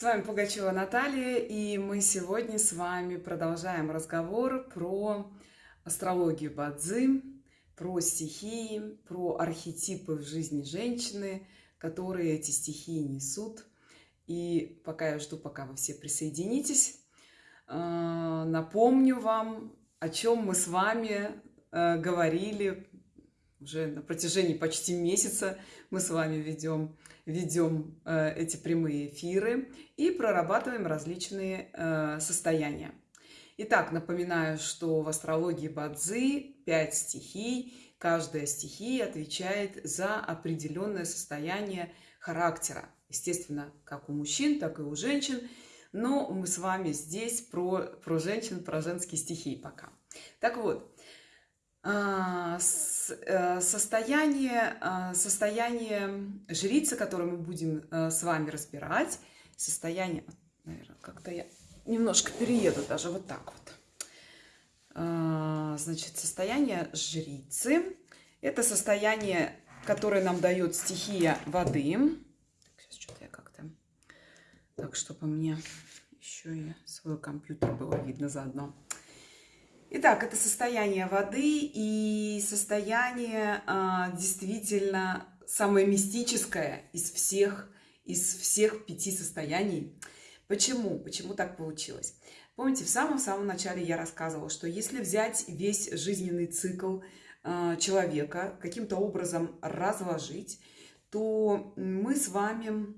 С вами Пугачева Наталья, и мы сегодня с вами продолжаем разговор про астрологию Бадзи, про стихии, про архетипы в жизни женщины, которые эти стихии несут. И пока я жду, пока вы все присоединитесь, э, напомню вам, о чем мы с вами э, говорили уже на протяжении почти месяца мы с вами ведем, ведем э, эти прямые эфиры и прорабатываем различные э, состояния. Итак, напоминаю, что в астрологии Бадзи 5 стихий, каждая стихия отвечает за определенное состояние характера. Естественно, как у мужчин, так и у женщин. Но мы с вами здесь про, про женщин, про женские стихии пока. Так вот, состояние, а, состояние жрицы, которое мы будем э, с вами разбирать, состояние, наверное, как-то я немножко перееду даже вот так вот. А, значит, состояние жрицы – это состояние, которое нам дает стихия воды. Так, сейчас что-то я как-то... Так, чтобы мне еще и свой компьютер было видно заодно. Итак, это состояние воды и состояние а, действительно самое мистическое из всех, из всех пяти состояний. Почему? Почему так получилось? Помните, в самом-самом начале я рассказывала, что если взять весь жизненный цикл а, человека, каким-то образом разложить, то мы с вами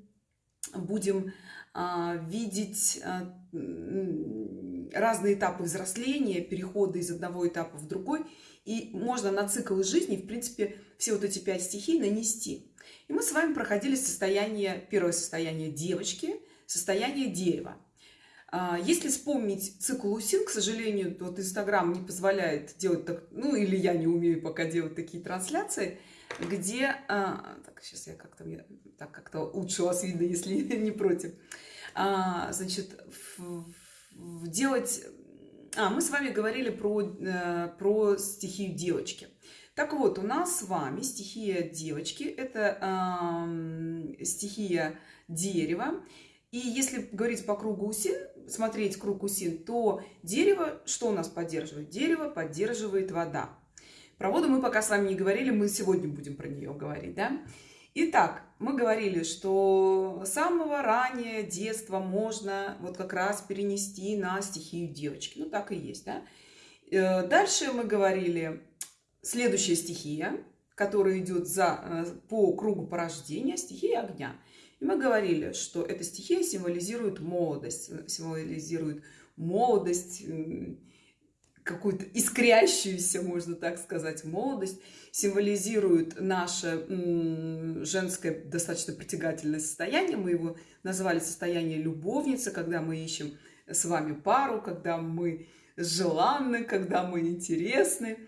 будем а, видеть а, разные этапы взросления, перехода из одного этапа в другой. И можно на цикл жизни, в принципе, все вот эти пять стихий нанести. И мы с вами проходили состояние, первое состояние девочки, состояние дерева. А, если вспомнить цикл УСИН, к сожалению, вот Инстаграм не позволяет делать так, ну или я не умею пока делать такие трансляции, где, так, сейчас я как-то, так как-то лучше вас видно, если не против, а, значит, делать... А, мы с вами говорили про, э, про стихию девочки. Так вот, у нас с вами стихия девочки – это э, стихия дерева. И если говорить по кругу усин, смотреть круг усин, то дерево, что у нас поддерживает? Дерево поддерживает вода. Про воду мы пока с вами не говорили, мы сегодня будем про нее говорить, да? Итак, мы говорили, что с самого раннего детства можно вот как раз перенести на стихию девочки. Ну, так и есть, да? Э, дальше мы говорили, следующая стихия, которая идет за, э, по кругу порождения, стихия огня. И мы говорили, что эта стихия символизирует молодость, символизирует молодость, какую-то искрящуюся, можно так сказать, молодость, символизирует наше женское достаточно притягательное состояние. Мы его назвали состояние любовницы, когда мы ищем с вами пару, когда мы желанны, когда мы интересны.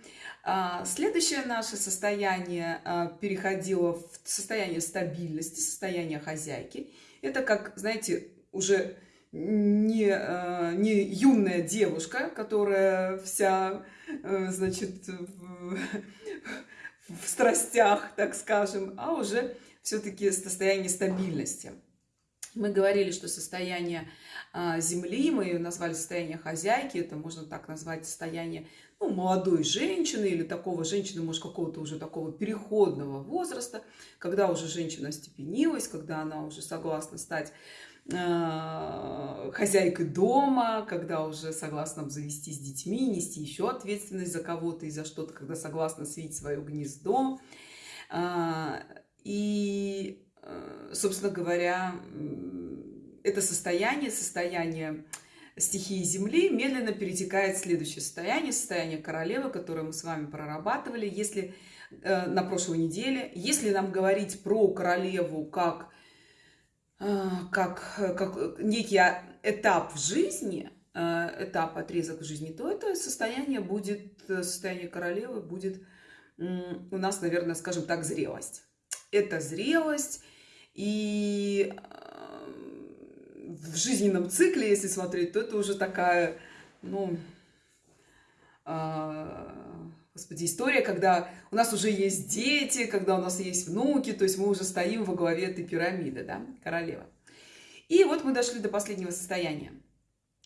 А, следующее наше состояние а, переходило в состояние стабильности, состояние хозяйки. Это как, знаете, уже не, э, не юная девушка, которая вся, э, значит, в, в страстях, так скажем, а уже все-таки состояние стабильности. Мы говорили, что состояние а, Земли, мы ее назвали состояние хозяйки, это можно так назвать состояние ну, молодой женщины или такого женщины, может, какого-то уже такого переходного возраста, когда уже женщина степенилась, когда она уже согласна стать хозяйкой дома, когда уже согласна обзавестись детьми, нести еще ответственность за кого-то и за что-то, когда согласна свить свое гнездо. А, и, э, собственно говоря, это состояние, состояние стихии Земли медленно перетекает в следующее состояние, состояние королевы, которое мы с вами прорабатывали. Если э, на прошлой неделе, если нам говорить про королеву как как, как некий этап в жизни, этап, отрезок в жизни, то это состояние будет, состояние королевы будет у нас, наверное, скажем так, зрелость. Это зрелость, и в жизненном цикле, если смотреть, то это уже такая, ну, Господи, история, когда у нас уже есть дети, когда у нас есть внуки, то есть мы уже стоим во главе этой пирамиды, да, королева. И вот мы дошли до последнего состояния.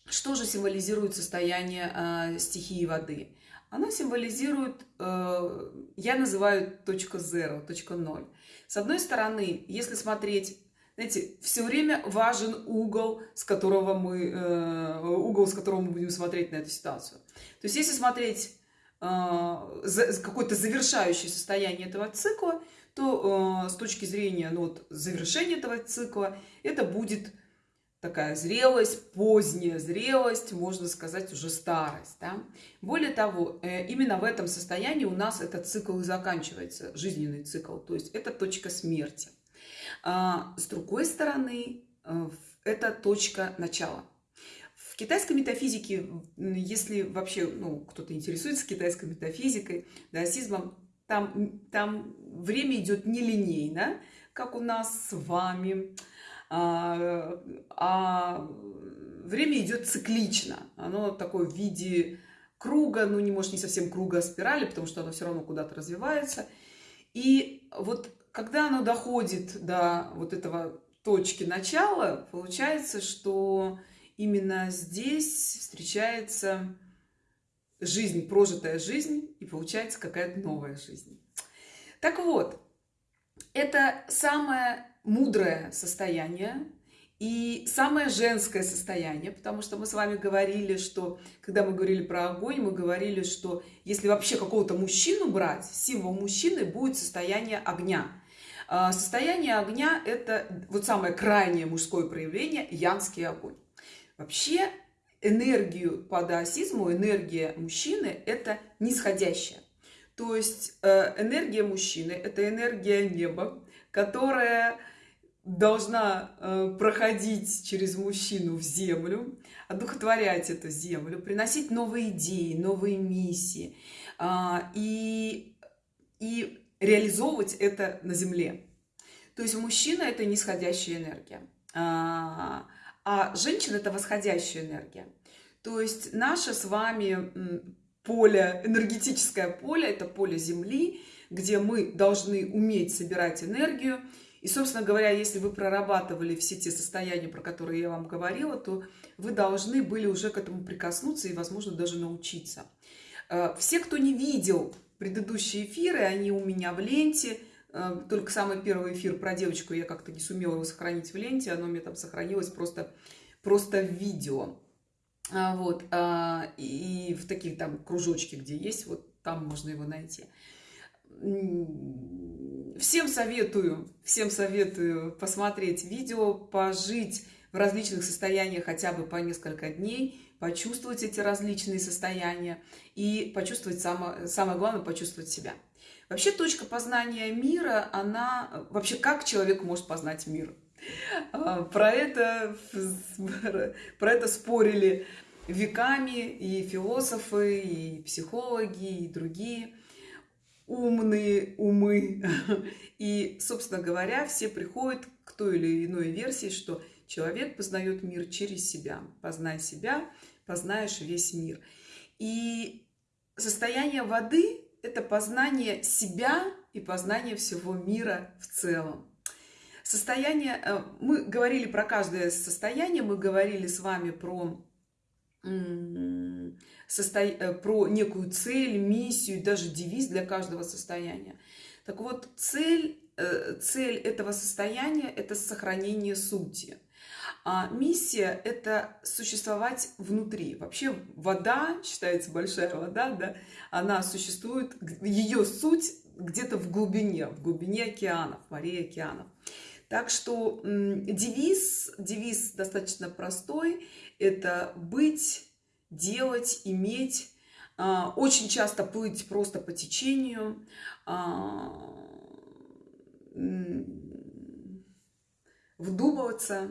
Что же символизирует состояние э, стихии воды? Оно символизирует, э, я называю точка zero, точка ноль. С одной стороны, если смотреть, знаете, все время важен угол, с которого мы, э, угол, с которого мы будем смотреть на эту ситуацию. То есть, если смотреть какое-то завершающее состояние этого цикла, то э, с точки зрения ну, вот, завершения этого цикла это будет такая зрелость, поздняя зрелость, можно сказать, уже старость. Да? Более того, э, именно в этом состоянии у нас этот цикл и заканчивается, жизненный цикл, то есть это точка смерти. А, с другой стороны, э, это точка начала. Китайской метафизике, если вообще ну, кто-то интересуется китайской метафизикой, даосизмом, там, там время идет нелинейно, как у нас с вами, а, а время идет циклично. Оно такое в виде круга, ну не может не совсем круга, а спирали, потому что оно все равно куда-то развивается. И вот когда оно доходит до вот этого точки начала, получается, что именно здесь встречается жизнь, прожитая жизнь, и получается какая-то новая жизнь. Так вот, это самое мудрое состояние и самое женское состояние, потому что мы с вами говорили, что, когда мы говорили про огонь, мы говорили, что если вообще какого-то мужчину брать, символ мужчины будет состояние огня. А, состояние огня – это вот самое крайнее мужское проявление – янский огонь. Вообще энергию по даосизму, энергия мужчины – это нисходящая. То есть э, энергия мужчины – это энергия неба, которая должна э, проходить через мужчину в землю, одухотворять эту землю, приносить новые идеи, новые миссии а, и, и реализовывать это на земле. То есть мужчина – это нисходящая энергия, а, женщина – это восходящая энергия. То есть наше с вами поле, энергетическое поле – это поле Земли, где мы должны уметь собирать энергию, и, собственно говоря, если вы прорабатывали все те состояния, про которые я вам говорила, то вы должны были уже к этому прикоснуться и, возможно, даже научиться. Э, все, кто не видел предыдущие эфиры, они у меня в ленте. Э, только самый первый эфир про девочку я как-то не сумела его сохранить в ленте. Оно меня там сохранилось просто, просто в видео. А, вот. А, и в таких там кружочке, где есть, вот там можно его найти всем советую, всем советую посмотреть видео, пожить в различных состояниях хотя бы по несколько дней, почувствовать эти различные состояния и почувствовать, самое, самое главное, почувствовать себя. Вообще точка познания мира, она... Вообще, как человек может познать мир? А, про это, про это спорили веками и философы, и психологи, и другие умные умы. И, собственно говоря, все приходят к той или иной версии, что человек познает мир через себя. Познай себя, познаешь весь мир. И состояние воды – это познание себя и познание всего мира в целом. Состояние, э, мы говорили про каждое состояние, мы говорили с вами про. Э, про некую цель, миссию, даже девиз для каждого состояния. Так вот, цель, э, цель этого состояния – это сохранение сути. А миссия – это существовать внутри. Вообще вода, считается большая вода, да, она существует, ее суть где-то в глубине, в глубине океанов, морей океанов. Так что девиз, девиз достаточно простой – это быть делать, иметь, а, очень часто плыть просто по течению, а, вдумываться,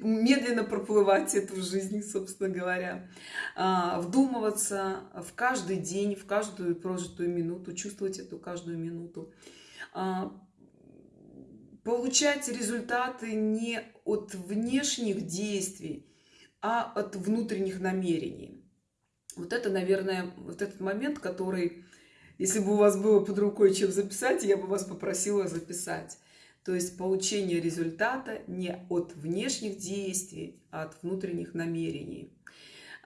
медленно проплывать эту жизнь, собственно говоря, а, вдумываться в каждый день, в каждую прожитую минуту, чувствовать эту каждую минуту, получать результаты не от внешних действий, а от внутренних намерений. Вот это, наверное, вот этот момент, который, если бы у вас было под рукой чем записать, я бы вас попросила записать. То есть получение результата не от внешних действий, а от внутренних намерений.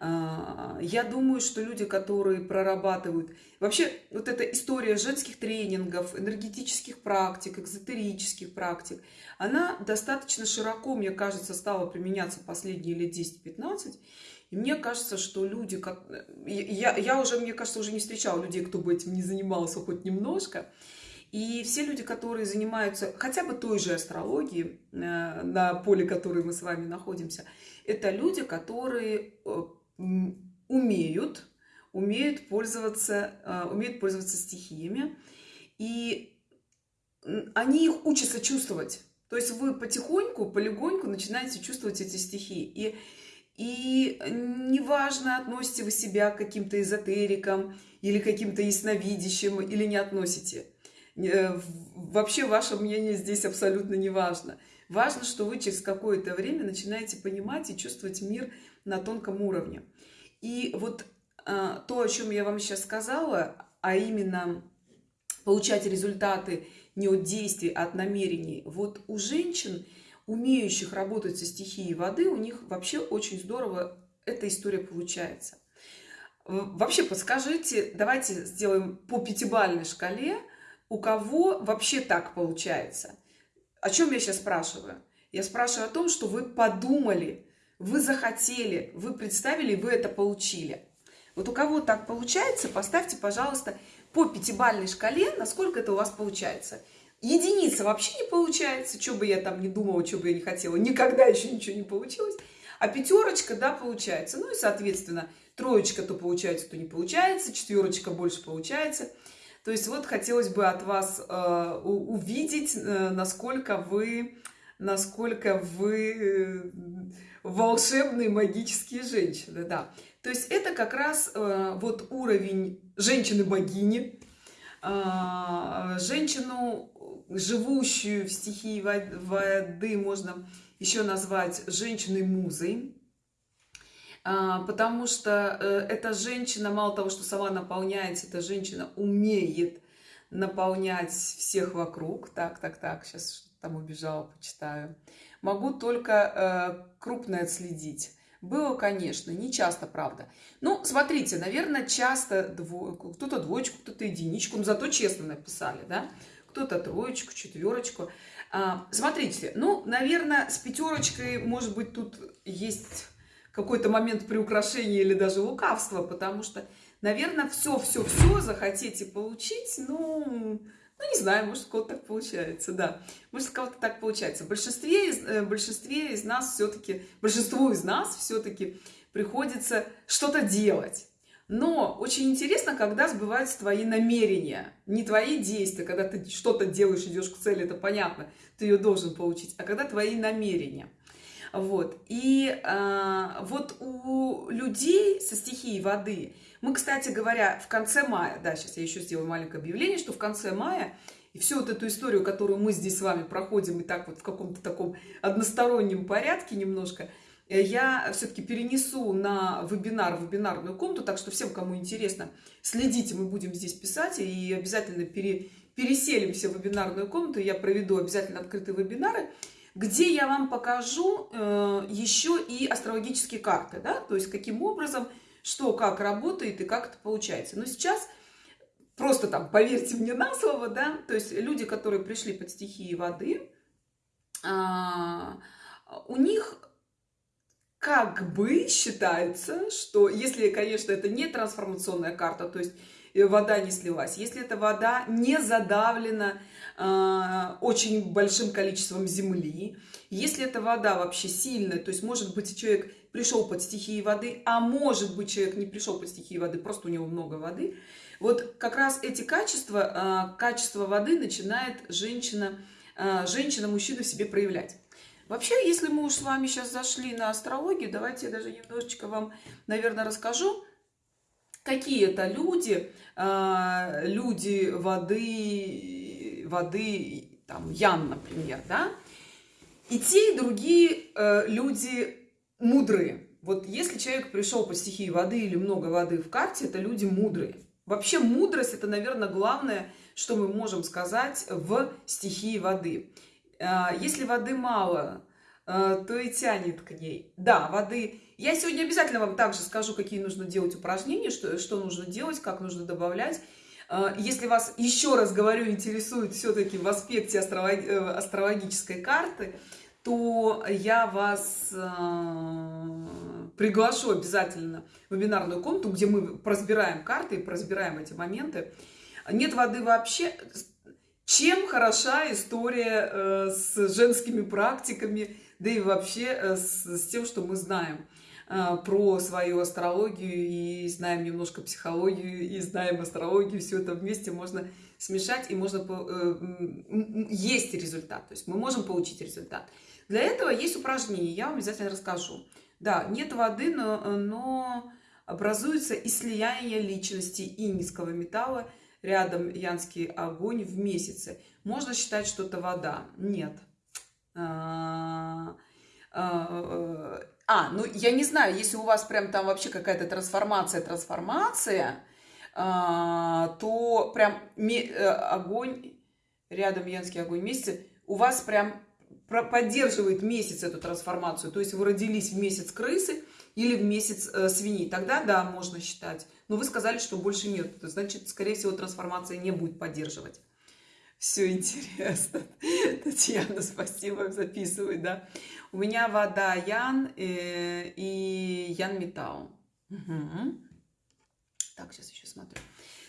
А, я думаю, что люди, которые прорабатывают... Вообще, вот эта история женских тренингов, энергетических практик, экзотерических практик, она достаточно широко, мне кажется, стала применяться последние лет 10-15. И мне кажется, что люди... Я, я уже, мне кажется, уже не встречала людей, кто бы этим не занимался хоть немножко. И все люди, которые занимаются хотя бы той же астрологией, э, на поле которой мы с вами находимся, это люди, которые э, умеют, умеют пользоваться, э, умеют пользоваться стихиями. И они их учатся чувствовать. То есть вы потихоньку, полегоньку начинаете чувствовать эти стихии. И, и неважно, относите вы себя к каким-то эзотерикам или каким-то ясновидящим, или не относите. Э, вообще ваше мнение здесь абсолютно не важно. Важно, что вы через какое-то время начинаете понимать и чувствовать мир на тонком уровне. И вот а, то, о чем я вам сейчас сказала, а именно получать результаты не от действий, а от намерений. Вот у женщин, умеющих работать со стихией воды, у них вообще очень здорово эта история получается. Вообще подскажите, давайте сделаем по пятибалльной шкале – у кого вообще так получается. О чем я сейчас спрашиваю? Я спрашиваю о том, что вы подумали, вы захотели, вы представили, вы это получили. Вот у кого так получается, поставьте, пожалуйста, по пятибалльной шкале, насколько это у вас получается. Единица вообще не получается, что бы я там не думала, что бы я не хотела, никогда еще ничего не получилось. А пятерочка, да, получается. Ну и, соответственно, троечка то получается, то не получается, четверочка больше получается – то есть вот хотелось бы от вас э, увидеть, э, насколько вы, насколько вы э, волшебные магические женщины, да. То есть это как раз э, вот уровень женщины-богини, э, женщину, живущую в стихии воды, можно еще назвать женщиной-музой, потому что э, эта женщина, мало того, что сама наполняется, эта женщина умеет наполнять всех вокруг. Так, так, так, сейчас там убежала, почитаю. Могу только э, крупное отследить. Было, конечно, не часто, правда. Ну, смотрите, наверное, часто дво... кто-то двоечку, кто-то единичку, но зато честно написали, да? Кто-то троечку, четверочку. А, смотрите, ну, наверное, с пятерочкой, может быть, тут есть какой-то момент приукрашения или даже лукавства, потому что, наверное, все-все-все захотите получить, ну, ну, не знаю, может, у кого-то так получается, да. Может, у кого-то так получается. В большинстве из, э, большинстве из нас все-таки, большинству из нас все-таки приходится что-то делать. Но очень интересно, когда сбываются твои намерения, не твои действия, когда ты что-то делаешь, идешь к цели, это понятно, ты ее должен получить, а когда твои намерения – вот. И э, вот у людей со стихией воды, мы, кстати говоря, в конце мая, да, сейчас я еще сделаю маленькое объявление, что в конце мая и всю вот эту историю, которую мы здесь с вами проходим, и так вот в каком-то таком одностороннем порядке немножко, э, я все-таки перенесу на вебинар, вебинарную комнату, так что всем, кому интересно, следите, мы будем здесь писать, и обязательно пере, переселимся в вебинарную комнату, я проведу обязательно открытые вебинары, где я вам покажу э, еще и астрологические карты, да, то есть каким образом, что, как работает и как это получается. Но сейчас просто там поверьте мне на слово, да, то есть люди, которые пришли под стихии воды, а, у них как бы считается, что если, конечно, это не трансформационная карта, то есть вода не слилась, если эта вода не задавлена э, очень большим количеством земли, если эта вода вообще сильная, то есть может быть человек пришел под стихией воды, а может быть человек не пришел под стихией воды, просто у него много воды, вот как раз эти качества, э, качество воды начинает женщина, э, женщина, мужчина в себе проявлять. Вообще, если мы уж с вами сейчас зашли на астрологию, давайте я даже немножечко вам, наверное, расскажу, какие это люди, а, люди воды, воды, там, Ян, например, да, и те, и другие э, люди мудрые. Вот если человек пришел по стихии воды или много воды в карте, это люди мудрые. Вообще мудрость это, наверное, главное, что мы можем сказать в стихии воды. А, если воды мало, то и тянет к ней. Да, воды... Я сегодня обязательно вам также скажу, какие нужно делать упражнения, что, что нужно делать, как нужно добавлять. А, если вас, еще раз говорю, интересует все-таки в аспекте э, астрологической карты, то я вас приглашу обязательно в вебинарную комнату, где мы прозбираем карты и прозбираем эти моменты. Нет воды вообще. Чем хороша история э, с женскими практиками, да и вообще э, с, с тем, что мы знаем э, про свою астрологию и знаем немножко психологию и знаем астрологию, все это вместе можно смешать и можно есть результат, то есть мы можем получить результат. Для этого есть упражнение, я вам обязательно расскажу. Да, нет воды, но, но образуется и слияние личности и низкого металла рядом янский огонь в месяце. Можно считать, что это вода. Нет. А, а, а, ну я не знаю, если у вас прям там вообще какая-то трансформация, трансформация, а, то прям э, огонь, рядом янский огонь в месяце, у вас прям поддерживает месяц эту трансформацию. То есть вы родились в месяц крысы или в месяц э, свиньи. Тогда, да, можно считать. Но вы сказали, что больше нет. Значит, скорее всего, трансформация не будет поддерживать. Все интересно. Татьяна, спасибо, записывай, да. У меня вода Ян э, и Ян Металл. Угу. Так, сейчас еще смотрю.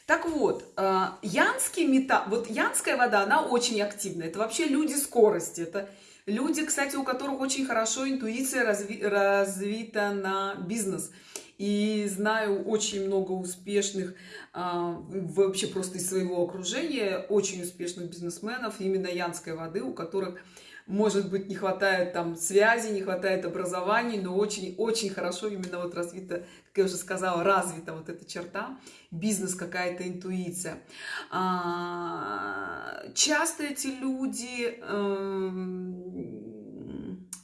Так вот, э, янский металл, вот янская вода, она очень активная. Это вообще люди скорости. Это Люди, кстати, у которых очень хорошо интуиция разви развита на бизнес. И знаю очень много успешных, а, вообще просто из своего окружения, очень успешных бизнесменов, именно янской воды, у которых может быть, не хватает там связи, не хватает образований, но очень-очень хорошо именно вот развита, как я уже сказала, развита вот эта черта, бизнес, какая-то интуиция. А, часто эти люди... Эм,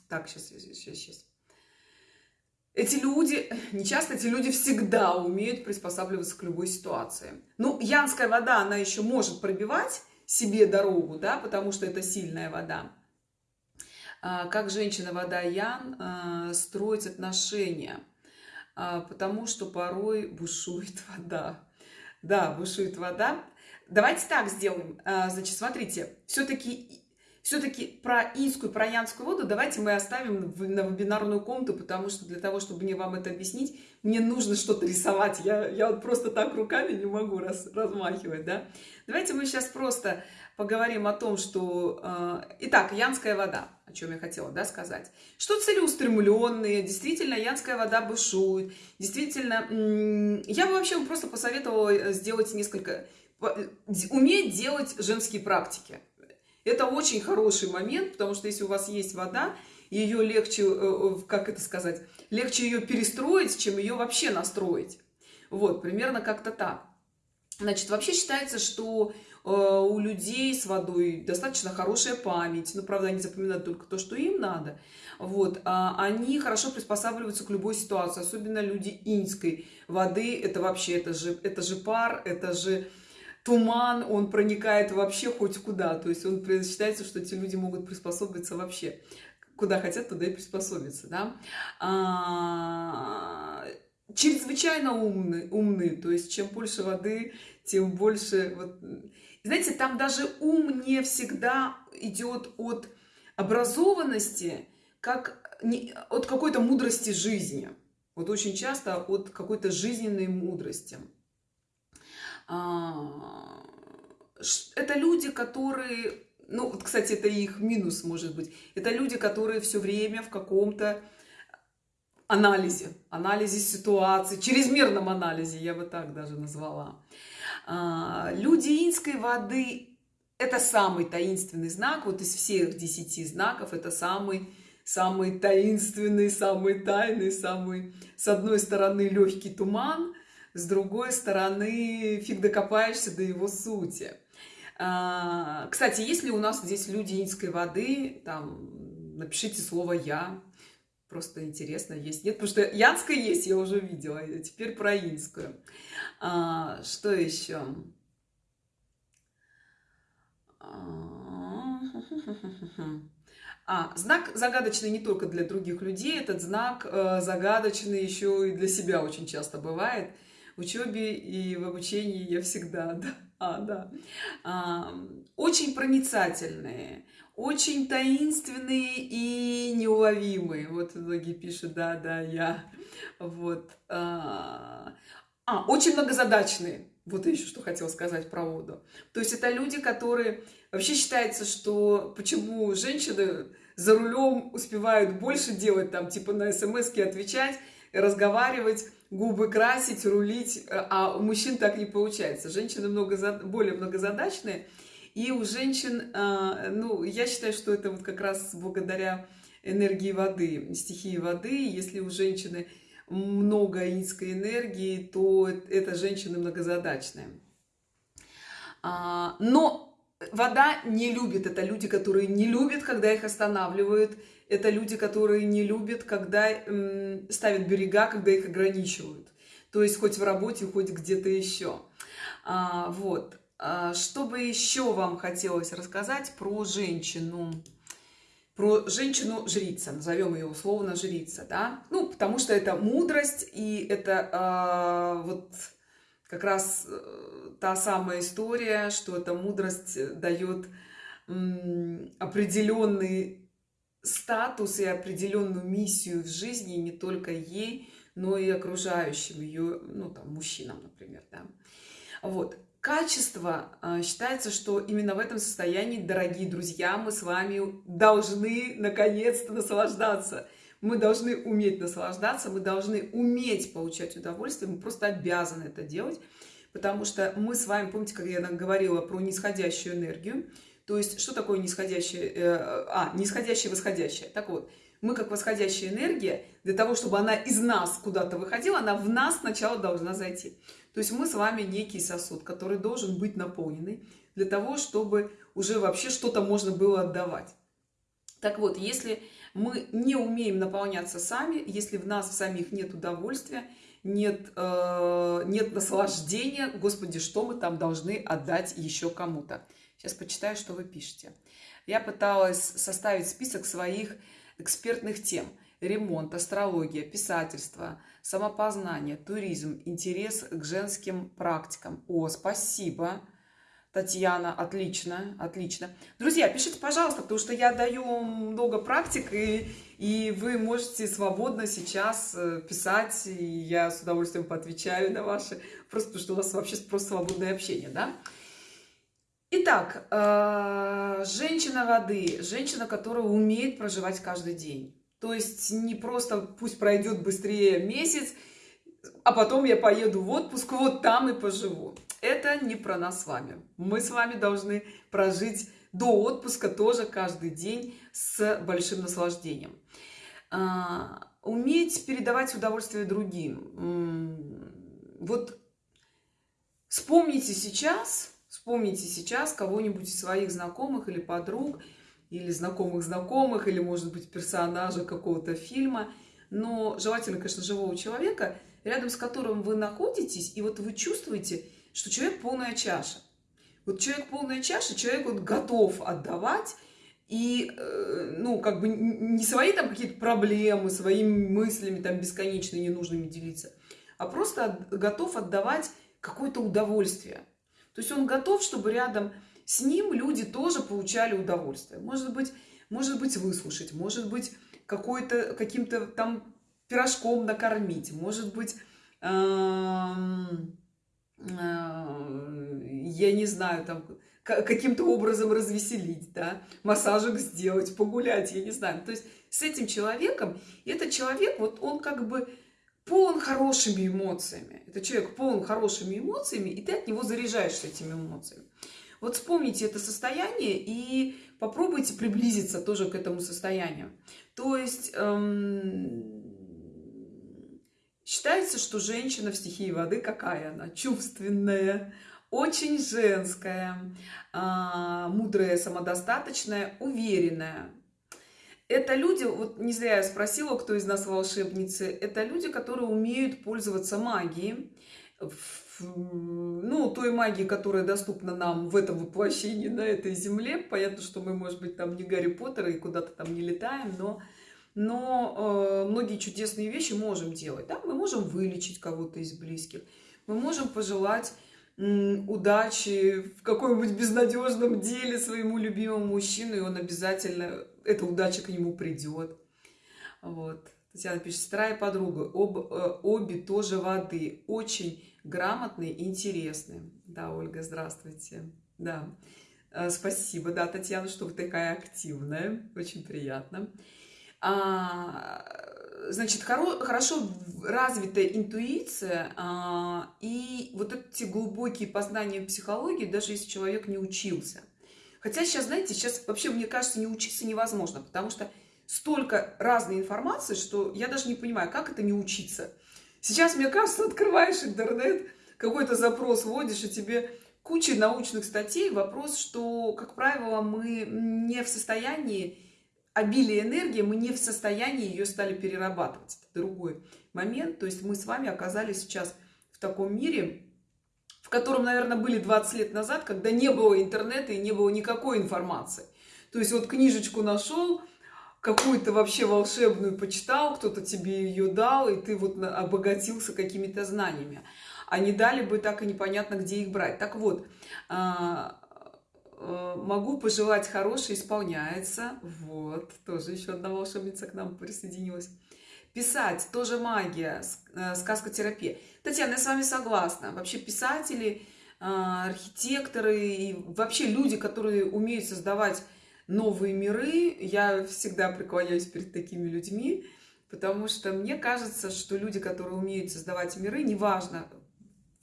так, сейчас, сейчас, сейчас. Эти люди, не часто, эти люди всегда умеют приспосабливаться к любой ситуации. Ну, янская вода, она еще может пробивать себе дорогу, да, потому что это сильная вода. А, как женщина вода Ян а, строить отношения, а, потому что порой бушует вода. Да, бушует вода. Давайте так сделаем. Значит, смотрите, все-таки все-таки про инскую, про янскую воду давайте мы оставим на вебинарную комнату, потому что для того, чтобы мне вам это объяснить, мне нужно что-то рисовать. Я, я вот просто так руками не могу раз, размахивать, да. Давайте мы сейчас просто поговорим о том, что... Э, итак, янская вода, о чем я хотела да, сказать. Что целеустремленные, действительно, янская вода бушует. Действительно, я бы вообще просто посоветовала э, сделать несколько... Уметь делать женские практики. Это очень хороший момент, потому что если у вас есть вода, ее легче, как это сказать, легче ее перестроить, чем ее вообще настроить. Вот, примерно как-то так. Значит, вообще считается, что Э, у людей с водой достаточно хорошая память, ну, правда, они запоминают только то, что им надо, вот, а они хорошо приспосабливаются к любой ситуации, особенно люди инской воды, это вообще, это же, это же пар, это же туман, он проникает вообще хоть куда, то есть он считается, что эти люди могут приспособиться вообще, куда хотят, туда и приспособиться, да, а, чрезвычайно умны, умны, то есть чем больше воды, тем больше, вот, знаете, там даже ум не всегда идет от образованности, как не, от какой-то мудрости жизни. Вот очень часто от какой-то жизненной мудрости. А, это люди, которые, ну, вот, кстати, это их минус, может быть. Это люди, которые все время в каком-то анализе, анализе ситуации, чрезмерном анализе, я бы так даже назвала. А, люди инской воды – это самый таинственный знак, вот из всех десяти знаков это самый, самый таинственный, самый тайный, самый, с одной стороны, легкий туман, с другой стороны, фиг докопаешься до его сути. А, кстати, если у нас здесь люди инской воды, там, напишите слово «я», просто интересно, есть, нет, потому что янская есть, я уже видела, теперь про инскую. А, что еще? А, знак загадочный не только для других людей, этот знак э, загадочный еще и для себя очень часто бывает. Учебе и в обучении я всегда, да, а, да. А, очень проницательные, очень таинственные и неуловимые. Вот многие пишут, да, да, я. Вот. А, а очень многозадачные. Вот еще что хотела сказать про воду. То есть это люди, которые... Вообще считается, что почему женщины за рулем успевают больше делать, там, типа на смс отвечать, разговаривать, губы красить, рулить, а у мужчин так не получается. Женщины много, более многозадачные, и у женщин, а, ну, я считаю, что это вот как раз благодаря энергии воды, стихии воды, если у женщины много инской энергии, то это женщины многозадачные. А, но вода не любит, это люди, которые не любят, когда их останавливают, это люди, которые не любят, когда ставят берега, когда их ограничивают. То есть хоть в работе, хоть где-то еще. А, вот. А, что бы еще вам хотелось рассказать про женщину? про женщину-жрица, назовем ее условно жрица, да, ну, потому что это мудрость, и это э, вот как раз э, та самая история, что эта мудрость дает определенный статус и определенную миссию в жизни не только ей, но и окружающим ее, ну, там, мужчинам, например, да. Вот, Качество, а, считается, что именно в этом состоянии, дорогие друзья, мы с вами должны наконец-то наслаждаться. Мы должны уметь наслаждаться, мы должны уметь получать удовольствие, мы просто обязаны это делать, потому что мы с вами, помните, как я говорила про нисходящую энергию, то есть что такое нисходящая, э, а, нисходящая, восходящая. Так вот, мы как восходящая энергия, для того, чтобы она из нас куда-то выходила, она в нас сначала должна зайти. То есть мы с вами некий сосуд, который должен быть наполненный для того, чтобы уже вообще что-то можно было отдавать. Так вот, если мы не умеем наполняться сами, если в нас в самих нет удовольствия, нет, э, нет наслаждения, Господи, что мы там должны отдать еще кому-то? Сейчас почитаю, что вы пишете. Я пыталась составить список своих экспертных тем – ремонт, астрология, писательство, самопознание, туризм, интерес к женским практикам. О, спасибо, Татьяна, отлично, отлично. Друзья, пишите, пожалуйста, потому что я даю много практик, и, и вы можете свободно сейчас э, писать, и я с удовольствием поотвечаю на ваши, просто потому что у нас вообще просто свободное общение, да? Итак, э, женщина воды, женщина, которая умеет проживать каждый день. То есть не просто пусть пройдет быстрее месяц, а потом я поеду в отпуск, вот там и поживу. Это не про нас с вами. Мы с вами должны прожить до отпуска тоже каждый день с большим наслаждением. А, уметь передавать удовольствие другим. Вот вспомните сейчас, вспомните сейчас кого-нибудь из своих знакомых или подруг, или знакомых знакомых, или, может быть, персонажа какого-то фильма, но желательно, конечно, живого человека, рядом с которым вы находитесь, и вот вы чувствуете, что человек полная чаша. Вот человек полная чаша, человек вот готов отдавать, и, э, ну, как бы не свои там какие-то проблемы, своими мыслями там бесконечно ненужными делиться, а просто готов отдавать какое-то удовольствие. То есть он готов, чтобы рядом с ним люди тоже получали удовольствие. Может быть, может быть выслушать, может быть какой-то каким-то там пирожком накормить, может быть, э, я не знаю, там каким-то образом развеселить, да, массажик сделать, погулять, я не знаю. То есть с этим человеком, этот человек, вот он как бы полон хорошими эмоциями. Это человек полон хорошими эмоциями, и ты от него заряжаешься этими эмоциями. Вот вспомните это состояние и попробуйте приблизиться тоже к этому состоянию. То есть эм, считается, что женщина в стихии воды какая она? Чувственная, очень женская, э, мудрая, самодостаточная, уверенная. Это люди, вот не зря я спросила, кто из нас волшебницы, это люди, которые умеют пользоваться магией, ну, той магии, которая доступна нам в этом воплощении на этой земле. Понятно, что мы, может быть, там не Гарри Поттер и куда-то там не летаем, но, но э, многие чудесные вещи можем делать. Да? Мы можем вылечить кого-то из близких, мы можем пожелать удачи в каком-нибудь безнадежном деле своему любимому мужчину, и он обязательно, эта удача к нему придет. Вот. Татьяна пишет, сестра и подруга, об, э, обе тоже воды, очень грамотные и интересные. Да, Ольга, здравствуйте. Да, э, спасибо, да, Татьяна, что вы такая активная, очень приятно. А, значит, хоро, хорошо развитая интуиция а, и вот эти глубокие познания психологии, даже если человек не учился. Хотя сейчас, знаете, сейчас вообще, мне кажется, не учиться невозможно, потому что столько разной информации, что я даже не понимаю, как это не учиться. Сейчас, мне кажется, открываешь интернет, какой-то запрос вводишь, и тебе куча научных статей. Вопрос, что, как правило, мы не в состоянии обилие энергии, мы не в состоянии ее стали перерабатывать. Это другой момент. То есть мы с вами оказались сейчас в таком мире, в котором, наверное, были 20 лет назад, когда не было интернета и не было никакой информации. То есть вот книжечку нашел, какую-то вообще волшебную почитал, кто-то тебе ее дал, и ты вот обогатился какими-то знаниями. А не дали бы так и непонятно, где их брать. Так вот, а, Э, могу пожелать хорошее исполняется. Вот, тоже еще одна волшебница к нам присоединилась. Писать тоже магия, э, сказкотерапия. Татьяна, я с вами согласна. Вообще писатели, э, архитекторы и вообще люди, которые умеют создавать новые миры, я всегда преклоняюсь перед такими людьми, потому что мне кажется, что люди, которые умеют создавать миры, неважно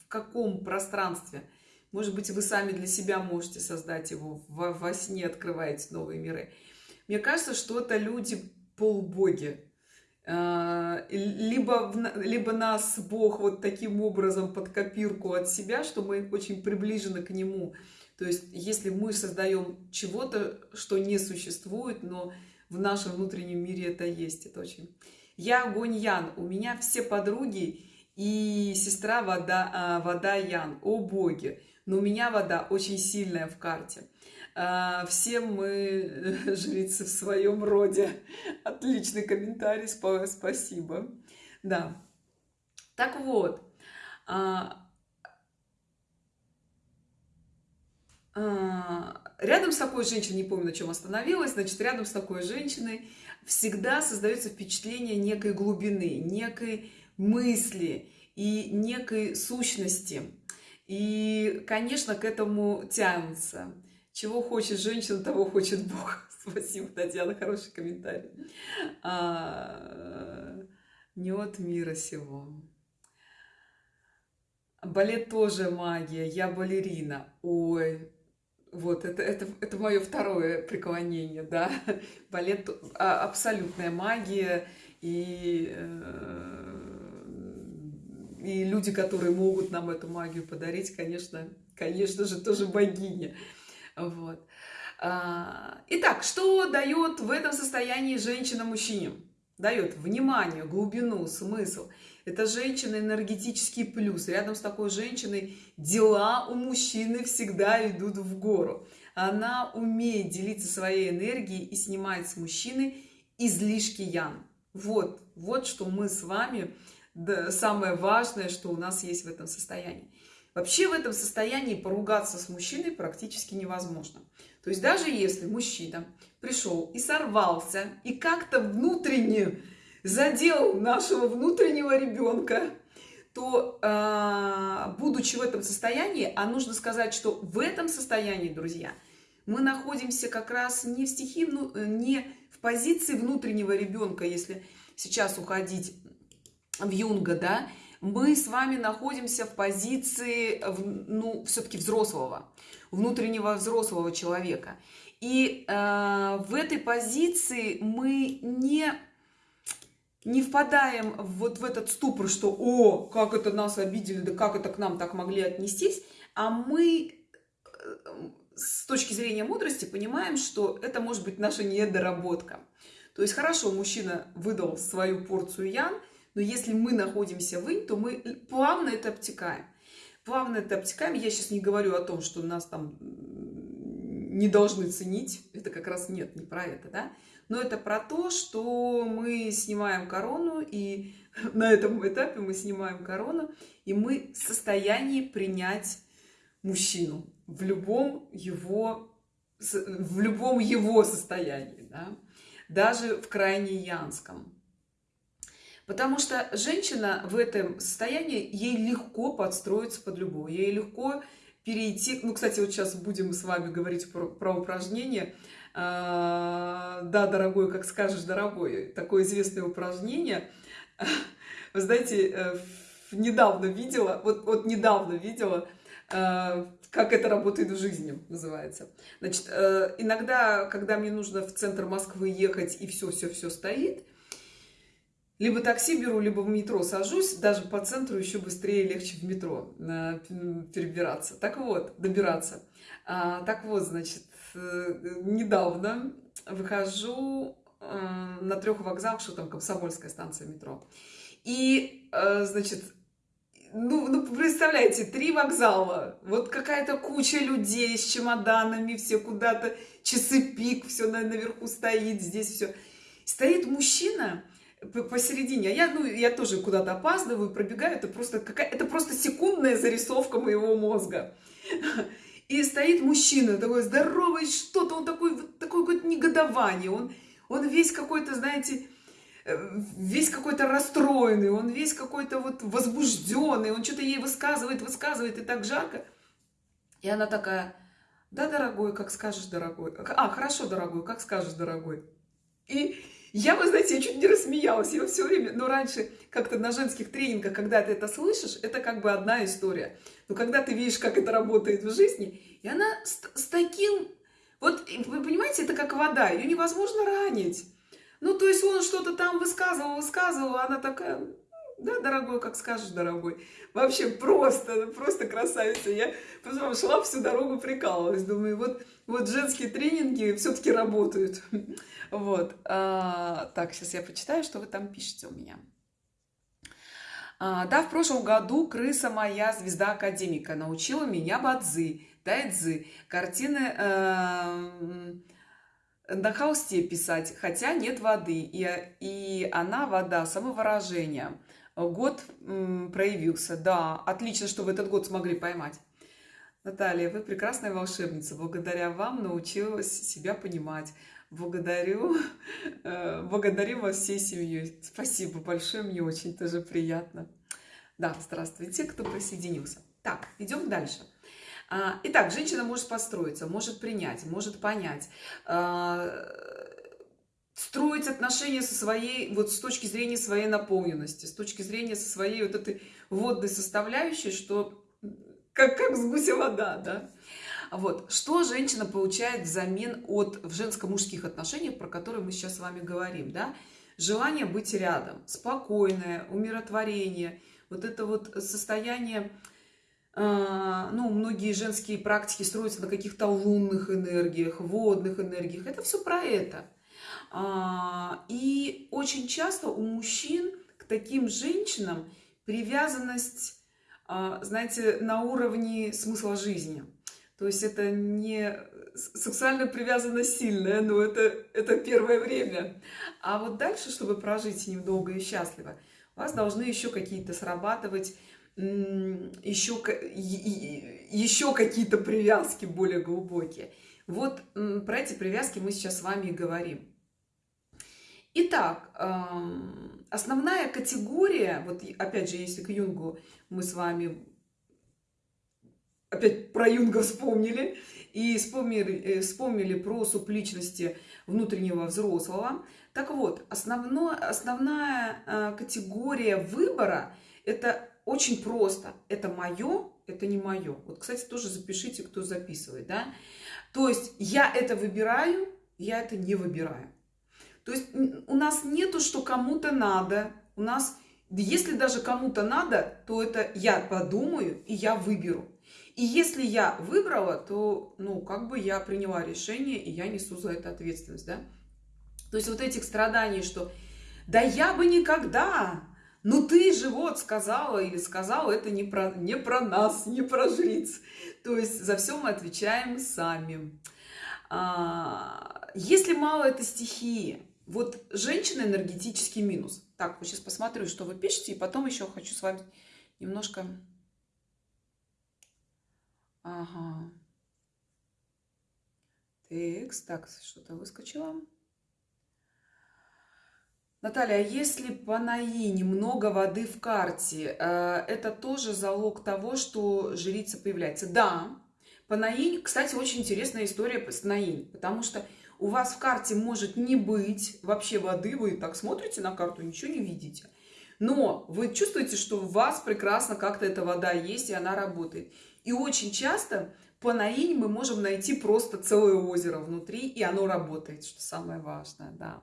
в каком пространстве – может быть, вы сами для себя можете создать его, во, во сне открываете новые миры. Мне кажется, что это люди полубоги. А, либо, либо нас Бог вот таким образом под копирку от себя, что мы очень приближены к Нему. То есть, если мы создаем чего-то, что не существует, но в нашем внутреннем мире это есть, это очень... Я огонь Ян, у меня все подруги и сестра вода, а, вода Ян, о боги но у меня вода очень сильная в карте. А, все мы жрицы в своем роде. Отличный комментарий, спасибо. Да. Так вот, а, а, рядом с такой женщиной, не помню, на чем остановилась, значит, рядом с такой женщиной всегда создается впечатление некой глубины, некой мысли и некой сущности. И, конечно, к этому тянутся. Чего хочет женщина, того хочет Бог. Спасибо, Татьяна, хороший комментарий. А, не от мира сего. Балет тоже магия, я балерина. Ой, вот, это, это, это мое второе преклонение, да. Балет а, абсолютная магия, и э, и люди, которые могут нам эту магию подарить, конечно, конечно же, тоже богиня. Вот. А, итак, что дает в этом состоянии женщина мужчине? Дает внимание, глубину, смысл. Это женщина энергетический плюс. Рядом с такой женщиной дела у мужчины всегда идут в гору. Она умеет делиться своей энергией и снимает с мужчины излишки ян. Вот, вот что мы с вами да, самое важное, что у нас есть в этом состоянии. Вообще в этом состоянии поругаться с мужчиной практически невозможно. То есть даже если мужчина пришел и сорвался, и как-то внутренне задел нашего внутреннего ребенка, то, э, будучи в этом состоянии, а нужно сказать, что в этом состоянии, друзья, мы находимся как раз не в стихии, не в позиции внутреннего ребенка, если сейчас уходить в Юнга, да, мы с вами находимся в позиции, ну, все-таки взрослого, внутреннего взрослого человека. И э, в этой позиции мы не, не впадаем вот в этот ступор, что «О, как это нас обидели, да как это к нам так могли отнестись», а мы э, с точки зрения мудрости понимаем, что это может быть наша недоработка. То есть хорошо, мужчина выдал свою порцию ян – Но если мы находимся в инь, то мы плавно это обтекаем. Плавно это обтекаем. Я сейчас не говорю о том, что нас там не должны ценить. Это как раз нет, не про это, да. Но это про то, что мы снимаем корону, и на этом этапе мы снимаем корону, и мы в состоянии принять мужчину в любом его, в любом его состоянии, да? даже в крайне янском. Потому что женщина в этом состоянии, ей легко подстроиться под любого, ей легко перейти, ну, кстати, вот сейчас будем с вами говорить про, про упражнение, а, да, дорогой, как скажешь, дорогой, такое известное упражнение, вы знаете, э, недавно видела, вот, вот недавно видела, э, как это работает в жизни, называется. Значит, э, иногда, когда мне нужно в центр Москвы ехать, и все-все-все стоит, либо такси беру, либо в метро сажусь, даже по центру еще быстрее и легче в метро э, перебираться. Так вот, добираться. А, так вот, значит, э, недавно выхожу э, на трех вокзалах, что там Комсомольская станция метро. И, значит, ну, ну, представляете, три вокзала, вот какая-то куча людей с чемоданами, все куда-то, часы пик, все наверху стоит, здесь все. Стоит мужчина, посередине. А я, ну, я тоже куда-то опаздываю, пробегаю. Это просто, какая, это просто секундная зарисовка моего мозга. И стоит мужчина такой здоровый, что-то, он такой, такой какое-то негодование. Он, он весь какой-то, знаете, э, весь какой-то расстроенный, он весь какой-то вот возбужденный, он что-то ей высказывает, высказывает, и так жарко. И она такая, да, дорогой, как скажешь, дорогой. А, хорошо, дорогой, как скажешь, дорогой. И я, вы знаете, я чуть не рассмеялась. Я все время, но раньше как-то на женских тренингах, когда ты это слышишь, это как бы одна история. Но когда ты видишь, как это работает в жизни, и она с, с таким... Вот, вы понимаете, это как вода, ее невозможно ранить. Ну, то есть он что-то там высказывал, высказывал, а она такая, да, дорогой, как скажешь, дорогой. Вообще просто, просто красавица. Я потом шла всю дорогу, прикалывалась. Думаю, вот, вот женские тренинги все-таки работают. Вот. А, так, сейчас я почитаю, что вы там пишете у меня. А, да, в прошлом году крыса моя, звезда академика, научила меня бадзы, тайцзы, картины э, на холсте писать, хотя нет воды, и, и она вода, самовыражение. Год проявился, да, отлично, что в этот год смогли поймать. Наталья, вы прекрасная волшебница, благодаря вам научилась себя понимать. Благодарю, э, благодарю вас всей семьей. Спасибо большое, мне очень тоже приятно. Да, здравствуйте, кто присоединился. Так, идем дальше. А, итак, женщина может построиться, может принять, может понять, а, строить отношения со своей, вот с точки зрения своей наполненности, с точки зрения со своей вот этой водной составляющей, что как, как с гуся вода, да. Вот. Что женщина получает взамен от в женско-мужских отношениях, про которые мы сейчас с вами говорим, да? Желание быть рядом, спокойное, умиротворение, вот это вот состояние, э, ну, многие женские практики строятся на каких-то лунных энергиях, водных энергиях. Это все про это. А, и очень часто у мужчин к таким женщинам привязанность, а, знаете, на уровне смысла жизни – то есть это не сексуальная привязанность сильная, но это, это первое время. А вот дальше, чтобы прожить с и счастливо, у вас должны еще какие-то срабатывать, еще, еще какие-то привязки более глубокие. Вот про эти привязки мы сейчас с вами и говорим. Итак, основная категория, вот опять же, если к Юнгу мы с вами опять про Юнга вспомнили, и вспомнили, э, вспомнили про субличности внутреннего взрослого. Так вот, основно, основная э, категория выбора – это очень просто. Это мое, это не мое. Вот, кстати, тоже запишите, кто записывает. Да? То есть я это выбираю, я это не выбираю. То есть у нас нету, что кому-то надо. У нас, если даже кому-то надо, то это я подумаю и я выберу. И если я выбрала, то, ну, как бы я приняла решение, и я несу за это ответственность, да. То есть вот этих страданий, что да я бы никогда, ну ты же вот сказала или сказал, это не про, не про нас, не про жриц. То есть за все мы отвечаем сами. А, если мало это стихии, вот женщина энергетический минус. Так, вот сейчас посмотрю, что вы пишете, и потом еще хочу с вами немножко... Ага. Текст. Так, что-то выскочило. Наталья, а если по наине много воды в карте, э, это тоже залог того, что жрица появляется? Да, по наинь, кстати, очень интересная история с наинь, потому что у вас в карте может не быть вообще воды, вы так смотрите на карту, ничего не видите. Но вы чувствуете, что у вас прекрасно как-то эта вода есть, и она работает. И очень часто по наинь мы можем найти просто целое озеро внутри, и оно работает, что самое важное, да.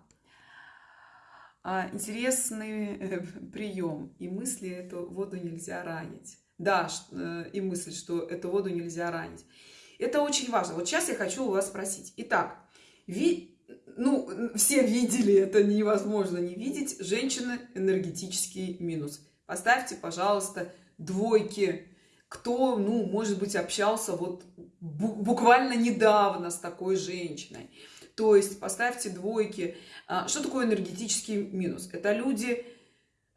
А, интересный э, прием. И мысли эту воду нельзя ранить. Да, э, и мысль, что эту воду нельзя ранить. Это очень важно. Вот сейчас я хочу у вас спросить. Итак, ви, ну, все видели, это невозможно не видеть. Женщина энергетический минус. Поставьте, пожалуйста, двойки. Кто, ну, может быть, общался вот буквально недавно с такой женщиной. То есть поставьте двойки. А, что такое энергетический минус? Это люди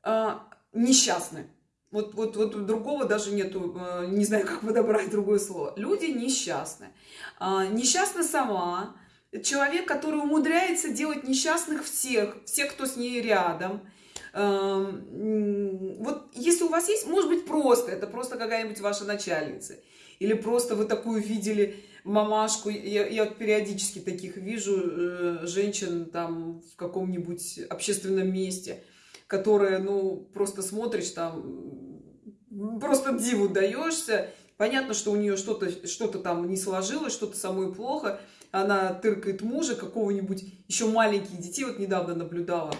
а, несчастны. Вот, вот, вот другого даже нету, а, не знаю, как подобрать другое слово. Люди несчастны. Несчастна сама, человек, который умудряется делать несчастных всех, всех, кто с ней рядом. Вот если у вас есть, может быть, просто, это просто какая-нибудь ваша начальница, или просто вы такую видели мамашку, я, я периодически таких вижу э, женщин там в каком-нибудь общественном месте, которые, ну, просто смотришь там, просто диву даешься, понятно, что у нее что-то что, -то, там не сложилось, что-то самое плохо, она тыркает мужа, какого-нибудь еще маленьких детей, вот недавно наблюдала,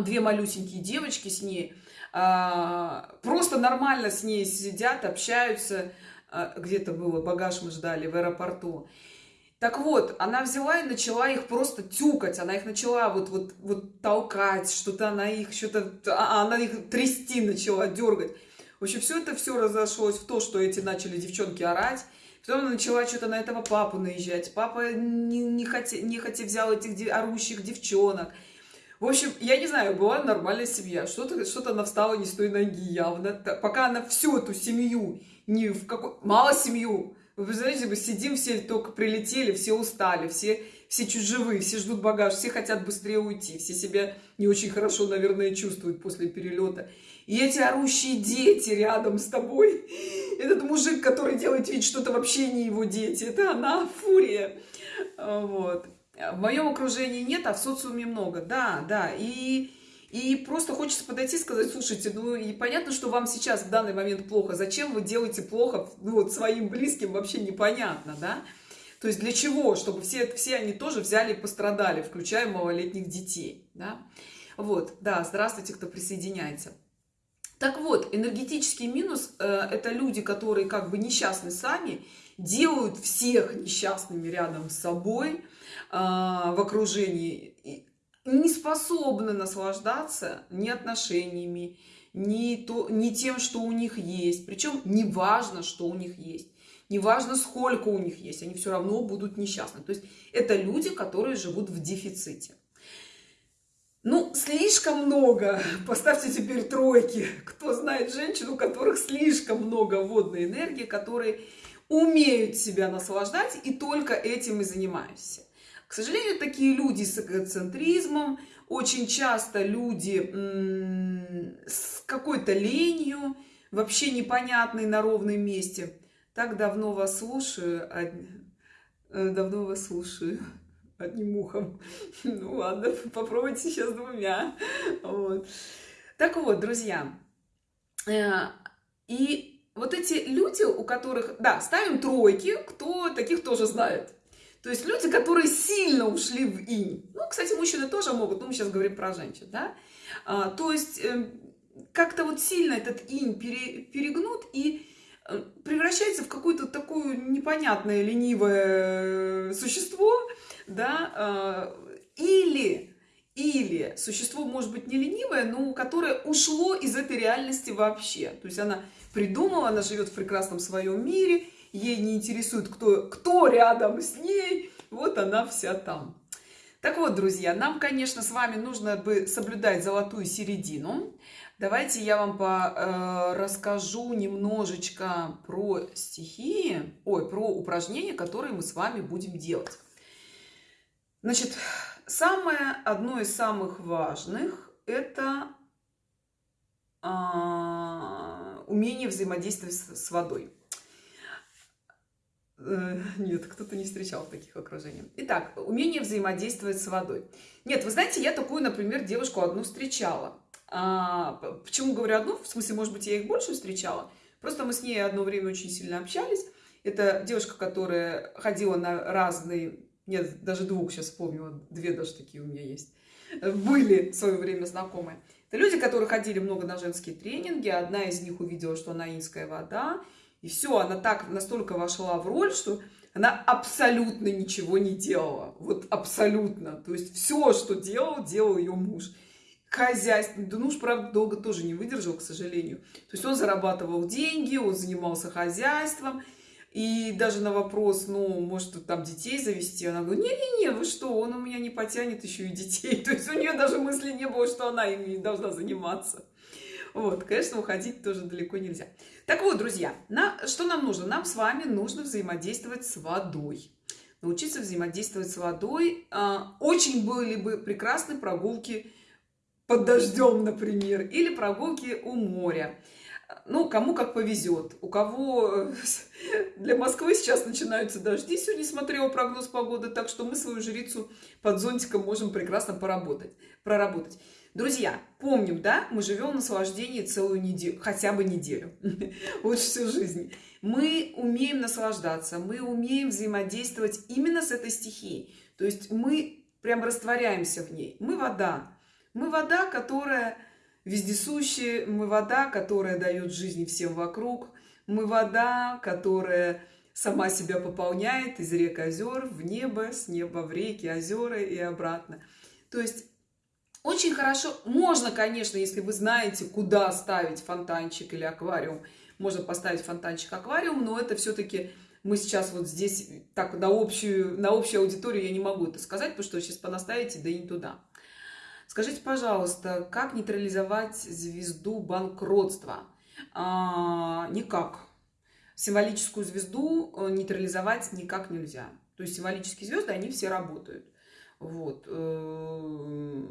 две малюсенькие девочки с ней, а, просто нормально с ней сидят, общаются, а, где-то было, багаж мы ждали в аэропорту. Так вот, она взяла и начала их просто тюкать, она их начала вот, вот, вот толкать, что-то она их, что-то, а, она их трясти начала, дергать. В общем, все это все разошлось в то, что эти начали девчонки орать. Потом начала что-то на этого папу наезжать. Папа не, не, хотя, не хотя взял этих орущих девчонок. В общем, я не знаю, была нормальная семья. Что-то что, -то, она встала не с той ноги явно. Пока она всю эту семью не в какой... Мало семью. Вы представляете, мы сидим, все только прилетели, все устали, все, все чужевые, все ждут багаж, все хотят быстрее уйти, все себя не очень хорошо, наверное, чувствуют после перелета. И эти орущие дети рядом с тобой, этот мужик, который делает вид, что это вообще не его дети, это она, фурия. Вот. В моем окружении нет, а в социуме много. Да, да. И и просто хочется подойти и сказать, слушайте, ну и понятно, что вам сейчас в данный момент плохо. Зачем вы делаете плохо ну, вот, своим близким, вообще непонятно, да? То есть для чего? Чтобы все, все они тоже взяли и пострадали, включая малолетних детей, да? Вот, да, здравствуйте, кто присоединяется. Так вот, энергетический минус э, – это люди, которые как бы несчастны сами, делают всех несчастными рядом с собой, э, в окружении не способны наслаждаться ни отношениями, ни, то, ни тем, что у них есть. Причем не важно, что у них есть. Не важно, сколько у них есть. Они все равно будут несчастны. То есть это люди, которые живут в дефиците. Ну, слишком много. Поставьте теперь тройки. Кто знает женщин, у которых слишком много водной энергии, которые умеют себя наслаждать и только этим и занимаются. К сожалению, такие люди с эгоцентризмом, очень часто люди с какой-то ленью, вообще непонятной на ровном месте. Так давно вас слушаю, од... Э, давно вас слушаю одним ухом. Ну ладно, попробуйте сейчас двумя. Вот. Так вот, друзья, э, и вот эти люди, у которых, да, ставим тройки, кто таких тоже знает. То есть люди, которые сильно ушли в инь. Ну, кстати, мужчины тоже могут, но мы сейчас говорим про женщин, да. А, то есть э, как-то вот сильно этот инь пере, перегнут и превращается в какое-то такое непонятное ленивое существо, да, э, или или существо может быть не ленивое, но которое ушло из этой реальности вообще. То есть она придумала, она живет в прекрасном своем мире, ей не интересует, кто, кто рядом с ней, вот она вся там. Так вот, друзья, нам, конечно, с вами нужно бы соблюдать золотую середину. Давайте я вам по, э, расскажу немножечко про стихии, ой, про упражнения, которые мы с вами будем делать. Значит, самое, одно из самых важных, это э, умение взаимодействовать с, водой. Э, нет, кто-то не встречал таких окружений. Итак, умение взаимодействовать с водой. Нет, вы знаете, я такую, например, девушку одну встречала. А, почему говорю одну? В смысле, может быть, я их больше встречала. Просто мы с ней одно время очень сильно общались. Это девушка, которая ходила на разные... Нет, даже двух сейчас вспомнила. Две даже такие у меня есть. Были в свое время знакомые. Это люди, которые ходили много на женские тренинги. Одна из них увидела, что она инская вода. И все, она так настолько вошла в роль, что она абсолютно ничего не делала. Вот абсолютно. То есть все, что делал, делал ее муж. Хозяйство. Да муж, правда, долго тоже не выдержал, к сожалению. То есть он зарабатывал деньги, он занимался хозяйством. И даже на вопрос, ну, может, там детей завести, она говорит, не-не-не, вы что, он у меня не потянет еще и детей. То есть у нее даже мысли не было, что она ими должна заниматься. Вот, конечно, уходить тоже далеко нельзя. Так вот, друзья, на, что нам нужно? Нам с вами нужно взаимодействовать с водой. Научиться взаимодействовать с водой. А, очень были бы прекрасны прогулки под дождем, например, или прогулки у моря. Ну, кому как повезет. У кого для Москвы сейчас начинаются дожди. Сегодня смотрела прогноз погоды, так что мы свою жрицу под зонтиком можем прекрасно поработать, проработать. Друзья, помним, да, мы живем в наслаждении целую неделю, хотя бы неделю, вот всю жизнь. Мы умеем наслаждаться, мы умеем взаимодействовать именно с этой стихией. То есть мы прям растворяемся в ней. Мы вода. Мы вода, которая вездесущая, мы вода, которая дает жизни всем вокруг. Мы вода, которая сама себя пополняет из рек озер в небо, с неба в реки, озера и обратно. То есть очень хорошо, можно, конечно, если вы знаете, куда ставить фонтанчик или аквариум, можно поставить фонтанчик, аквариум, но это все-таки мы сейчас вот здесь так на общую, на общую аудиторию я не могу это сказать, потому что сейчас понаставите, да и не туда. Скажите, пожалуйста, как нейтрализовать звезду банкротства? А, никак. Символическую звезду э, нейтрализовать никак нельзя. То есть символические звезды, они все работают. Вот. Э,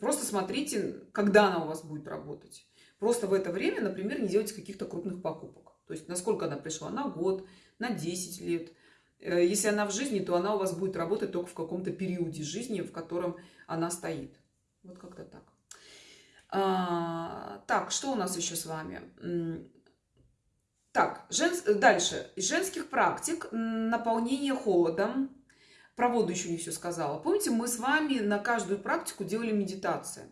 просто смотрите, когда она у вас будет работать. Просто в это время, например, не делайте каких-то крупных покупок. То есть, насколько она пришла? На год, на 10 лет. Э, если она в жизни, то она у вас будет работать только в каком-то периоде жизни, в котором она стоит. Вот как-то так. А, так, что у нас еще с вами? Так, жен... дальше. Из женских практик наполнение холодом, про воду еще не все сказала. Помните, мы с вами на каждую практику делали медитацию.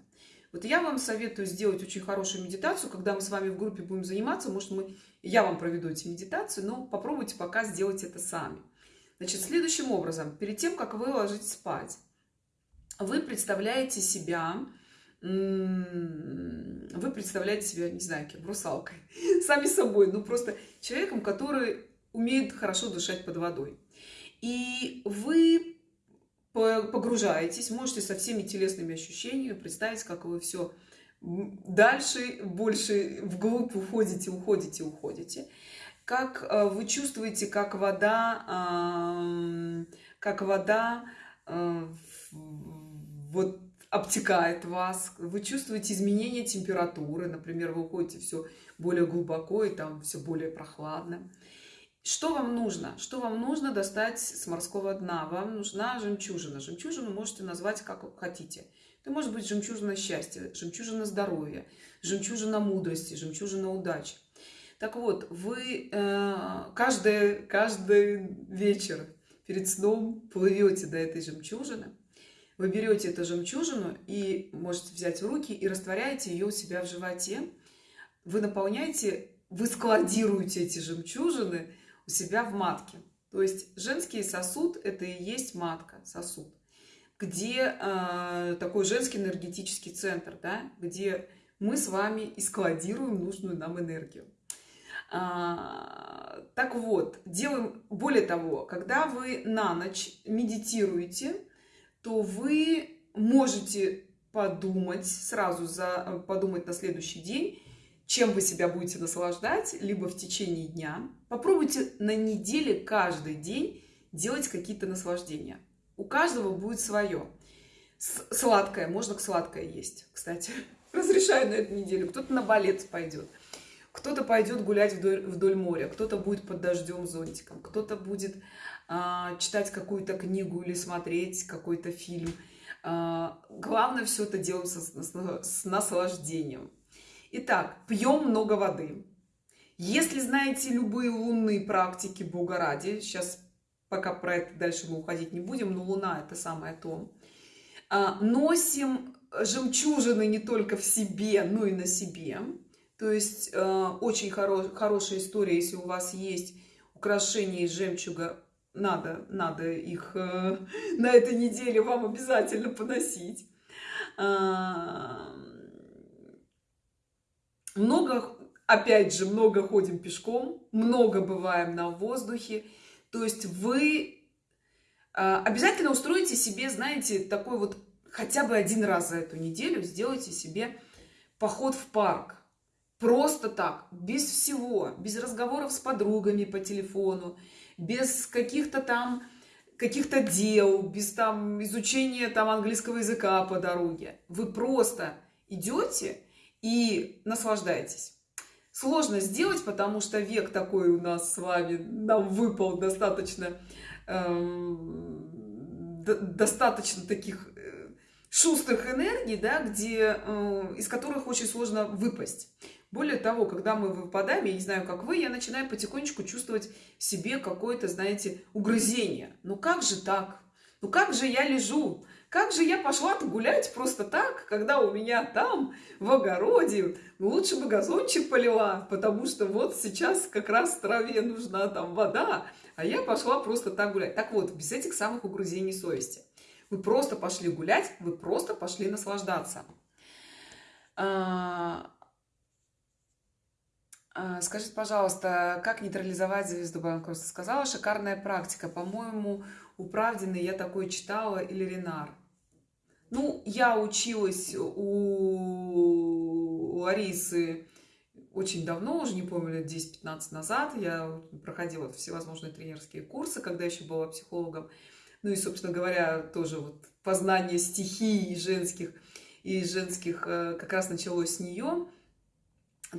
Вот я вам советую сделать очень хорошую медитацию, когда мы с вами в группе будем заниматься. Может, мы, я вам проведу эти медитации, но попробуйте пока сделать это сами. Значит, следующим образом, перед тем, как вы ложитесь спать, вы представляете себя, вы представляете себя, не знаю, кем, русалкой, сами собой, ну просто человеком, который умеет хорошо дышать под водой. И вы погружаетесь, можете со всеми телесными ощущениями представить, как вы все дальше, больше вглубь уходите, уходите, уходите. Как э, вы чувствуете, как вода, как вода э, вот обтекает вас, вы чувствуете изменение температуры, например, вы уходите все более глубоко и там все более прохладно. Что вам нужно? Что вам нужно достать с морского дна? Вам нужна жемчужина. Жемчужину можете назвать как хотите. Это может быть жемчужина счастья, жемчужина здоровья, жемчужина мудрости, жемчужина удачи. Так вот, вы э, каждый, каждый вечер перед сном плывете до этой жемчужины, вы берете эту жемчужину и можете взять в руки и растворяете ее у себя в животе. Вы наполняете, вы складируете эти жемчужины у себя в матке. То есть женский сосуд – это и есть матка, сосуд. где э, такой женский энергетический центр, да, где мы с вами и складируем нужную нам энергию. А, так вот, делаем, более того, когда вы на ночь медитируете, то вы можете подумать, сразу за, подумать на следующий день, чем вы себя будете наслаждать, либо в течение дня. Попробуйте на неделе каждый день делать какие-то наслаждения. У каждого будет свое. Сладкое, можно к сладкое есть, кстати. Разрешаю на эту неделю. Кто-то на балет пойдет, кто-то пойдет гулять вдоль, вдоль моря, кто-то будет под дождем зонтиком, кто-то будет читать какую-то книгу или смотреть какой-то фильм. А, главное все это делать с, наслаждением. Итак, пьем много воды. Если знаете любые лунные практики Бога ради, сейчас пока про это дальше мы уходить не будем, но Луна это самое то. А, носим жемчужины не только в себе, но и на себе. То есть очень хоро хорошая история, если у вас есть украшения из жемчуга, надо, надо их э, на этой неделе вам обязательно поносить. А, много, опять же, много ходим пешком, много бываем на воздухе. То есть вы а, обязательно устроите себе, знаете, такой вот хотя бы один раз за эту неделю сделайте себе поход в парк. Просто так, без всего, без разговоров с подругами по телефону, без каких-то там каких-то дел, без там изучения там английского языка по дороге. Вы просто идете и наслаждаетесь. Сложно сделать, потому что век такой у нас с вами нам выпал достаточно, эм, достаточно таких э, шустрых энергий, да, где, э, из которых очень сложно выпасть. Более того, когда мы выпадаем, я не знаю, как вы, я начинаю потихонечку чувствовать в себе какое-то, знаете, угрызение. Ну как же так? Ну как же я лежу? Как же я пошла гулять просто так, когда у меня там в огороде лучше бы газончик полила, потому что вот сейчас как раз траве нужна там вода, а я пошла просто так гулять. Так вот, без этих самых угрызений совести. Вы просто пошли гулять, вы просто пошли наслаждаться. А, скажите, пожалуйста, как нейтрализовать звезду банкротства? Сказала, шикарная практика. По-моему, у Правдины я такое читала или Ренар. Ну, я училась у Ларисы очень давно, уже не помню, лет 10-15 назад. Я проходила всевозможные тренерские курсы, когда еще была психологом. Ну и, собственно говоря, тоже вот познание стихий женских и женских э, как раз началось с нее.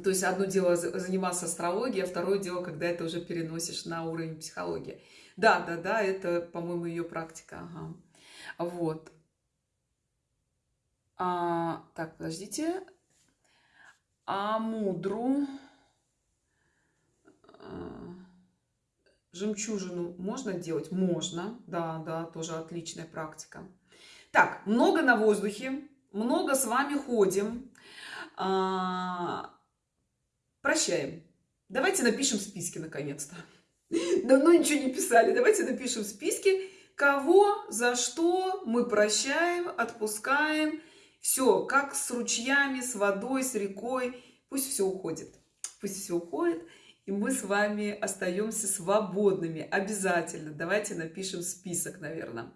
То есть одно дело заниматься астрологией, а второе дело, когда это уже переносишь на уровень психологии. Да, да, да, это, по-моему, ее практика. Ага. Вот. А, так, подождите. А мудру а, жемчужину можно делать? Можно. Да, да, тоже отличная практика. Так, много на воздухе, много с вами ходим. А, прощаем. Давайте напишем списки наконец-то. Давно ничего не писали. Давайте напишем списки, кого, за что мы прощаем, отпускаем все, как с ручьями, с водой, с рекой, пусть все уходит. Пусть все уходит, и мы с вами остаемся свободными. Обязательно. Давайте напишем список, наверное.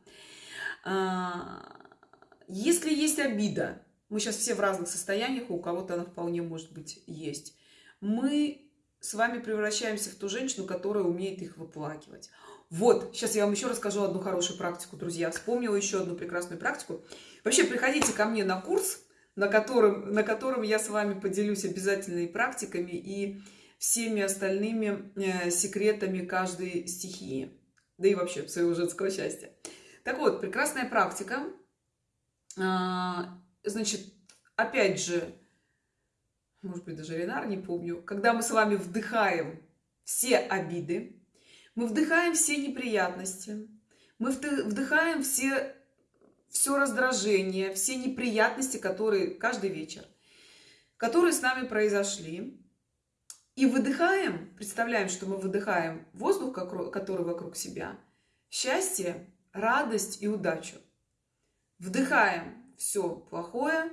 А, если есть обида, мы сейчас все в разных состояниях, у кого-то она вполне может быть есть, мы с вами превращаемся в ту женщину, которая умеет их выплакивать. Вот, сейчас я вам еще расскажу одну хорошую практику, друзья. Вспомнила еще одну прекрасную практику. Вообще, приходите ко мне на курс, на котором, на котором я с вами поделюсь обязательными практиками и всеми остальными э, секретами каждой стихии, да и вообще своего женского счастья. Так вот, прекрасная практика. А, значит, опять же, может быть, даже Ренар, не помню, когда мы с вами вдыхаем все обиды, мы вдыхаем все неприятности, мы вдыхаем все все раздражение, все неприятности, которые каждый вечер, которые с нами произошли. И выдыхаем, представляем, что мы выдыхаем воздух, который вокруг себя, счастье, радость и удачу. Вдыхаем все плохое,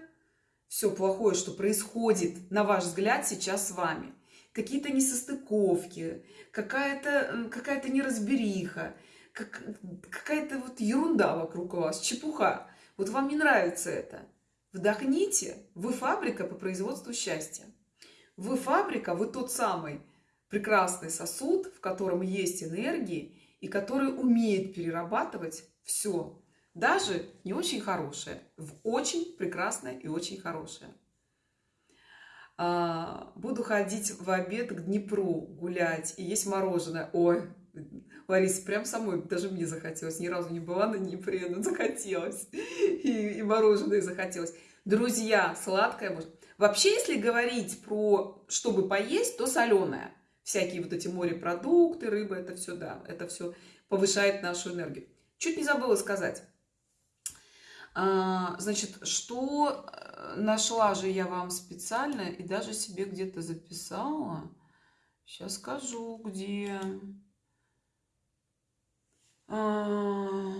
все плохое, что происходит, на ваш взгляд, сейчас с вами. Какие-то несостыковки, какая-то какая неразбериха, как, какая-то вот ерунда вокруг вас, чепуха. Вот вам не нравится это. Вдохните, вы фабрика по производству счастья. Вы фабрика, вы тот самый прекрасный сосуд, в котором есть энергии и который умеет перерабатывать все, даже не очень хорошее, в очень прекрасное и очень хорошее. А, буду ходить в обед к Днепру гулять и есть мороженое. Ой, Лариса, прям самой даже мне захотелось. Ни разу не была на Днепре, но захотелось. И, и мороженое захотелось. Друзья, сладкое может. Вообще, если говорить про чтобы поесть, то соленое. Всякие вот эти морепродукты, рыба, это все, да, это все повышает нашу энергию. Чуть не забыла сказать. А, значит, что э, нашла же я вам специально и даже себе где-то записала. Сейчас скажу, где. А,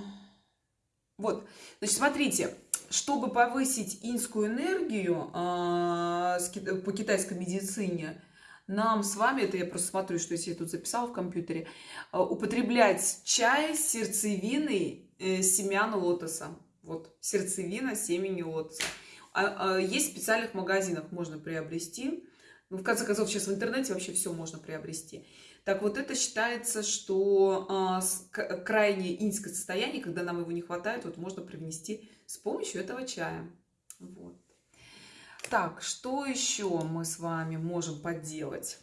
вот, значит, смотрите, чтобы повысить инскую энергию а, по китайской медицине, нам с вами, это я просто смотрю, что я тут записала в компьютере, а, употреблять чай с сердцевиной э, семян лотоса. Вот, сердцевина семени лотоса. Есть в специальных магазинах, можно приобрести. Ну, в конце концов, сейчас в интернете вообще все можно приобрести. Так вот, это считается, что а, крайнее инское состояние, когда нам его не хватает, вот можно привнести с помощью этого чая. Вот. Так, что еще мы с вами можем поделать?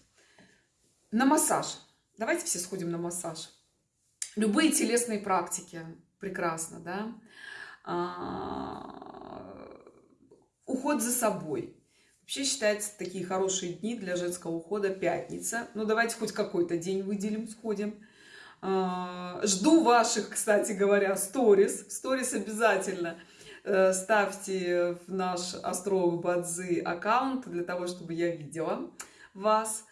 На массаж. Давайте все сходим на массаж. Любые телесные практики. Прекрасно, да? А, уход за собой Вообще считается такие хорошие дни для женского ухода пятница. Ну, давайте хоть какой-то день выделим, сходим. А, жду ваших, кстати говоря, сторис. Сторис обязательно э, ставьте в наш Астролог Бадзы аккаунт для того, чтобы я видела вас.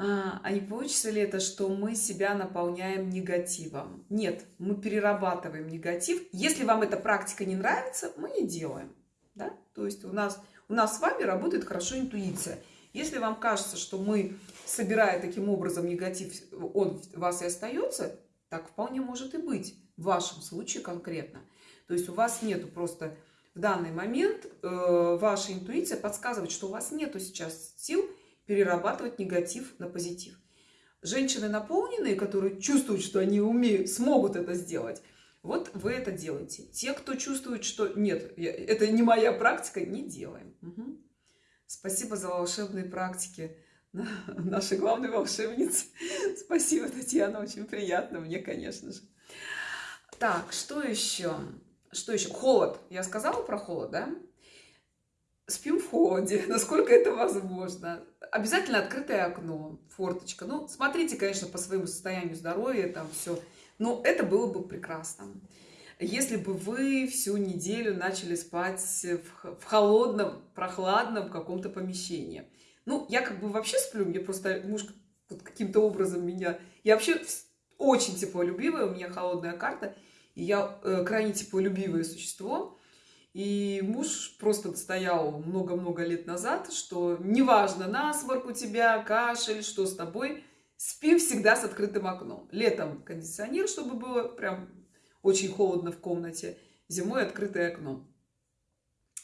А, а получится ли это, что мы себя наполняем негативом? Нет, мы перерабатываем негатив. Если вам эта практика не нравится, мы не делаем. Да? То есть у нас у нас с вами работает хорошо интуиция. Если вам кажется, что мы, собирая таким образом негатив, он у вас и остается, так вполне может и быть. В вашем случае конкретно. То есть у вас нету просто в данный момент э, ваша интуиция подсказывает, что у вас нету сейчас сил перерабатывать негатив на позитив. Женщины наполненные, которые чувствуют, что они умеют, смогут это сделать, вот вы это делаете. Те, кто чувствует, что нет, я, это не моя практика, не делаем. Угу. Спасибо за волшебные практики нашей главной волшебницы. Спасибо, Татьяна, очень приятно мне, конечно же. Так, что еще? Что еще? Холод. Я сказала про холод, да? Спим в холоде, насколько это возможно. Обязательно открытое окно, форточка. Ну, смотрите, конечно, по своему состоянию здоровья, там все но это было бы прекрасно. Если бы вы всю неделю начали спать в, холодном, прохладном каком-то помещении. Ну, я как бы вообще сплю, мне просто муж каким-то образом меня... Я вообще очень теплолюбивая, у меня холодная карта, и я э, крайне теплолюбивое существо. И муж просто стоял много-много лет назад, что неважно, насморк у тебя, кашель, что с тобой, Спи всегда с открытым окном. Летом кондиционер, чтобы было прям очень холодно в комнате. Зимой открытое окно.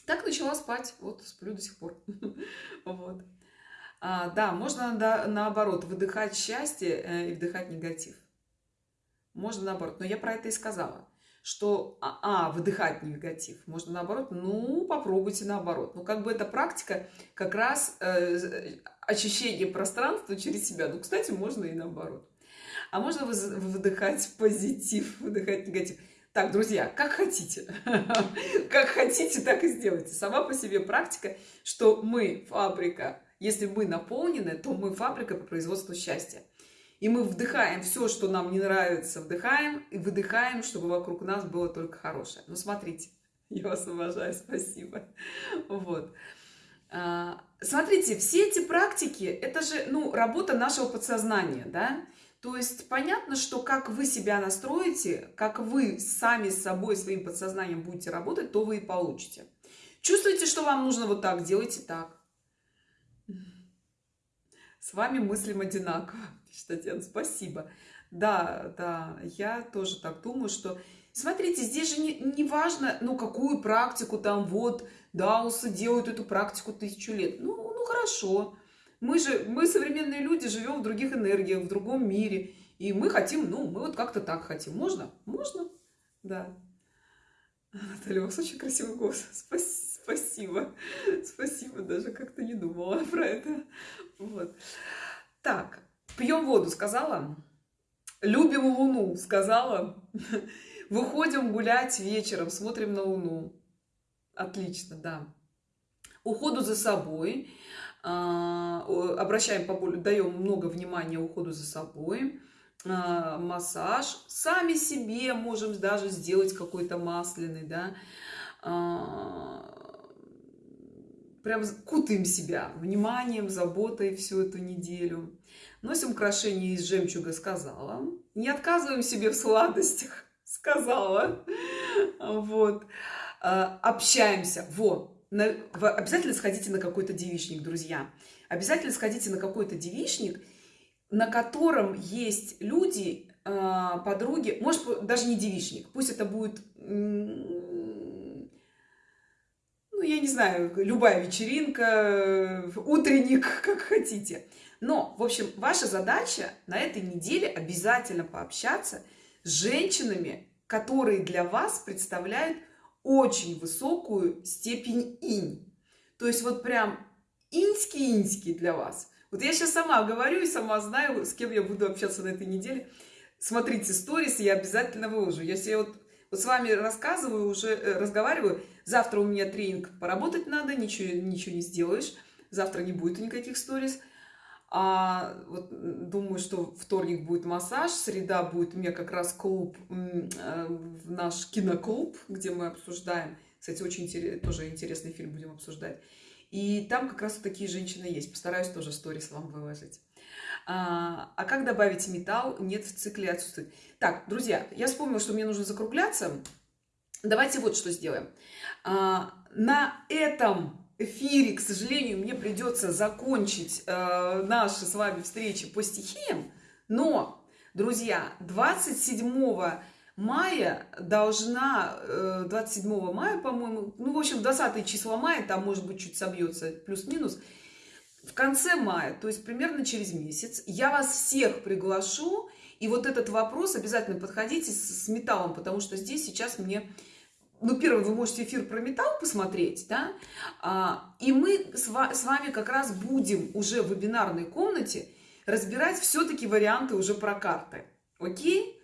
Так начала спать. Вот сплю до сих пор. Вот. А, да, можно да, наоборот выдыхать счастье э, и вдыхать негатив. Можно наоборот. Но я про это и сказала что, а, а, выдыхать негатив. Можно наоборот, ну, попробуйте наоборот. Ну, как бы эта практика как раз э, очищение пространства через себя. Ну, кстати, можно и наоборот. А можно выдыхать позитив, выдыхать негатив. Так, друзья, как хотите. Как хотите, так и сделайте. Сама по себе практика, что мы фабрика. Если мы наполнены, то мы фабрика по производству счастья. И мы вдыхаем все, что нам не нравится, вдыхаем и выдыхаем, чтобы вокруг нас было только хорошее. Ну, смотрите, я вас уважаю, спасибо. Вот. А, смотрите, все эти практики, это же, ну, работа нашего подсознания, да? То есть понятно, что как вы себя настроите, как вы сами с собой, своим подсознанием будете работать, то вы и получите. Чувствуете, что вам нужно вот так, делайте так. С вами мыслим одинаково, Татьяна, спасибо. Да, да, я тоже так думаю, что... Смотрите, здесь же не, не важно, ну, какую практику там, вот, Даусы делают эту практику тысячу лет. Ну, ну, хорошо. Мы же, мы современные люди, живем в других энергиях, в другом мире. И мы хотим, ну, мы вот как-то так хотим. Можно? Можно? Да. Наталья, у вас очень красивый голос. Спасибо. Спасибо. Даже как-то не думала про это. Вот. Так, пьем воду, сказала. Любим Луну, сказала. Выходим гулять вечером, смотрим на Луну. Отлично, да. Уходу за собой. А, обращаем поболее, даем много внимания уходу за собой. А, массаж. Сами себе можем даже сделать какой-то масляный, да. Прям кутаем себя вниманием, заботой всю эту неделю. Носим украшения из жемчуга, сказала. Не отказываем себе в сладостях, сказала. Вот. А, общаемся. Во. Обязательно сходите на какой-то девичник, друзья. Обязательно сходите на какой-то девичник, на котором есть люди, а, подруги, может, даже не девичник, пусть это будет я не знаю, любая вечеринка, утренник, как хотите. Но, в общем, ваша задача на этой неделе обязательно пообщаться с женщинами, которые для вас представляют очень высокую степень инь. То есть вот прям иньский-иньский для вас. Вот я сейчас сама говорю и сама знаю, с кем я буду общаться на этой неделе. Смотрите сторис, я обязательно выложу. Я вот, вот с вами рассказываю, уже э, разговариваю, завтра у меня тренинг, поработать надо, ничего, ничего не сделаешь. Завтра не будет никаких сторис. А вот думаю, что вторник будет массаж, среда будет у меня как раз клуб, э, наш киноклуб, где мы обсуждаем. Кстати, очень тоже интересный фильм будем обсуждать. И там как раз вот такие женщины есть. Постараюсь тоже сторис вам выложить. А, а как добавить металл? Нет, в цикле отсутствует. Так, друзья, я вспомнила, что мне нужно закругляться. Давайте вот что сделаем. А, на этом эфире, к сожалению, мне придется закончить э, наши с вами встречи по стихиям. Но, друзья, 27 мая должна, э, 27 мая, по-моему, ну, в общем, 20 число мая, там, может быть, чуть собьется, плюс-минус, в конце мая, то есть примерно через месяц, я вас всех приглашу, и вот этот вопрос обязательно подходите с, с металлом, потому что здесь сейчас мне ну, первое, вы можете эфир про металл посмотреть, да, а, и мы с вами как раз будем уже в вебинарной комнате разбирать все-таки варианты уже про карты, окей?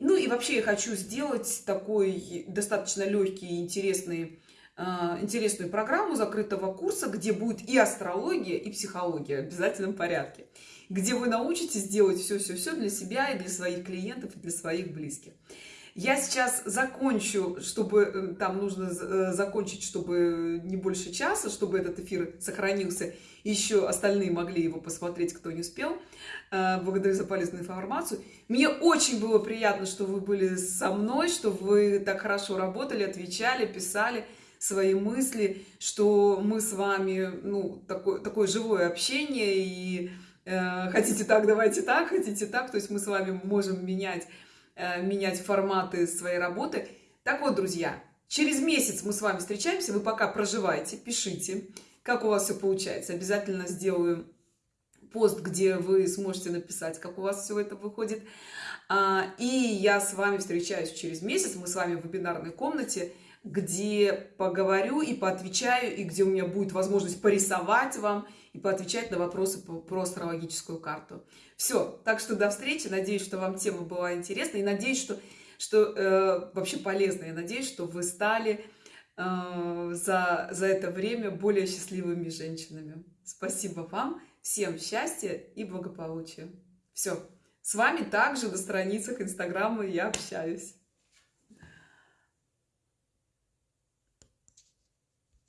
Ну и вообще я хочу сделать такой достаточно легкий и интересный, интересную программу закрытого курса, где будет и астрология, и психология в обязательном порядке, где вы научитесь делать все-все-все для себя и для своих клиентов, и для своих близких. Я сейчас закончу, чтобы э, там нужно э, закончить, чтобы не больше часа, чтобы этот эфир сохранился. Еще остальные могли его посмотреть, кто не успел. Э, благодарю за полезную информацию. Мне очень было приятно, что вы были со мной, что вы так хорошо работали, отвечали, писали свои мысли, что мы с вами, ну, такое, такое живое общение, и э, хотите так, давайте так, хотите так, то есть мы с вами можем менять Э, менять форматы своей работы. Так вот, друзья, через месяц мы с вами встречаемся. Вы пока проживайте, пишите, как у вас все получается. Обязательно сделаю пост, где вы сможете написать, как у вас все это выходит. А, и я с вами встречаюсь через месяц. Мы с вами в вебинарной комнате, где поговорю и поотвечаю, и где у меня будет возможность порисовать вам и поотвечать на вопросы про астрологическую карту. Все, так что до встречи. Надеюсь, что вам тема была интересна. И надеюсь, что, что э, вообще полезна. Я надеюсь, что вы стали э, за, за это время более счастливыми женщинами. Спасибо вам. Всем счастья и благополучия. Все. С вами также на страницах Инстаграма я общаюсь.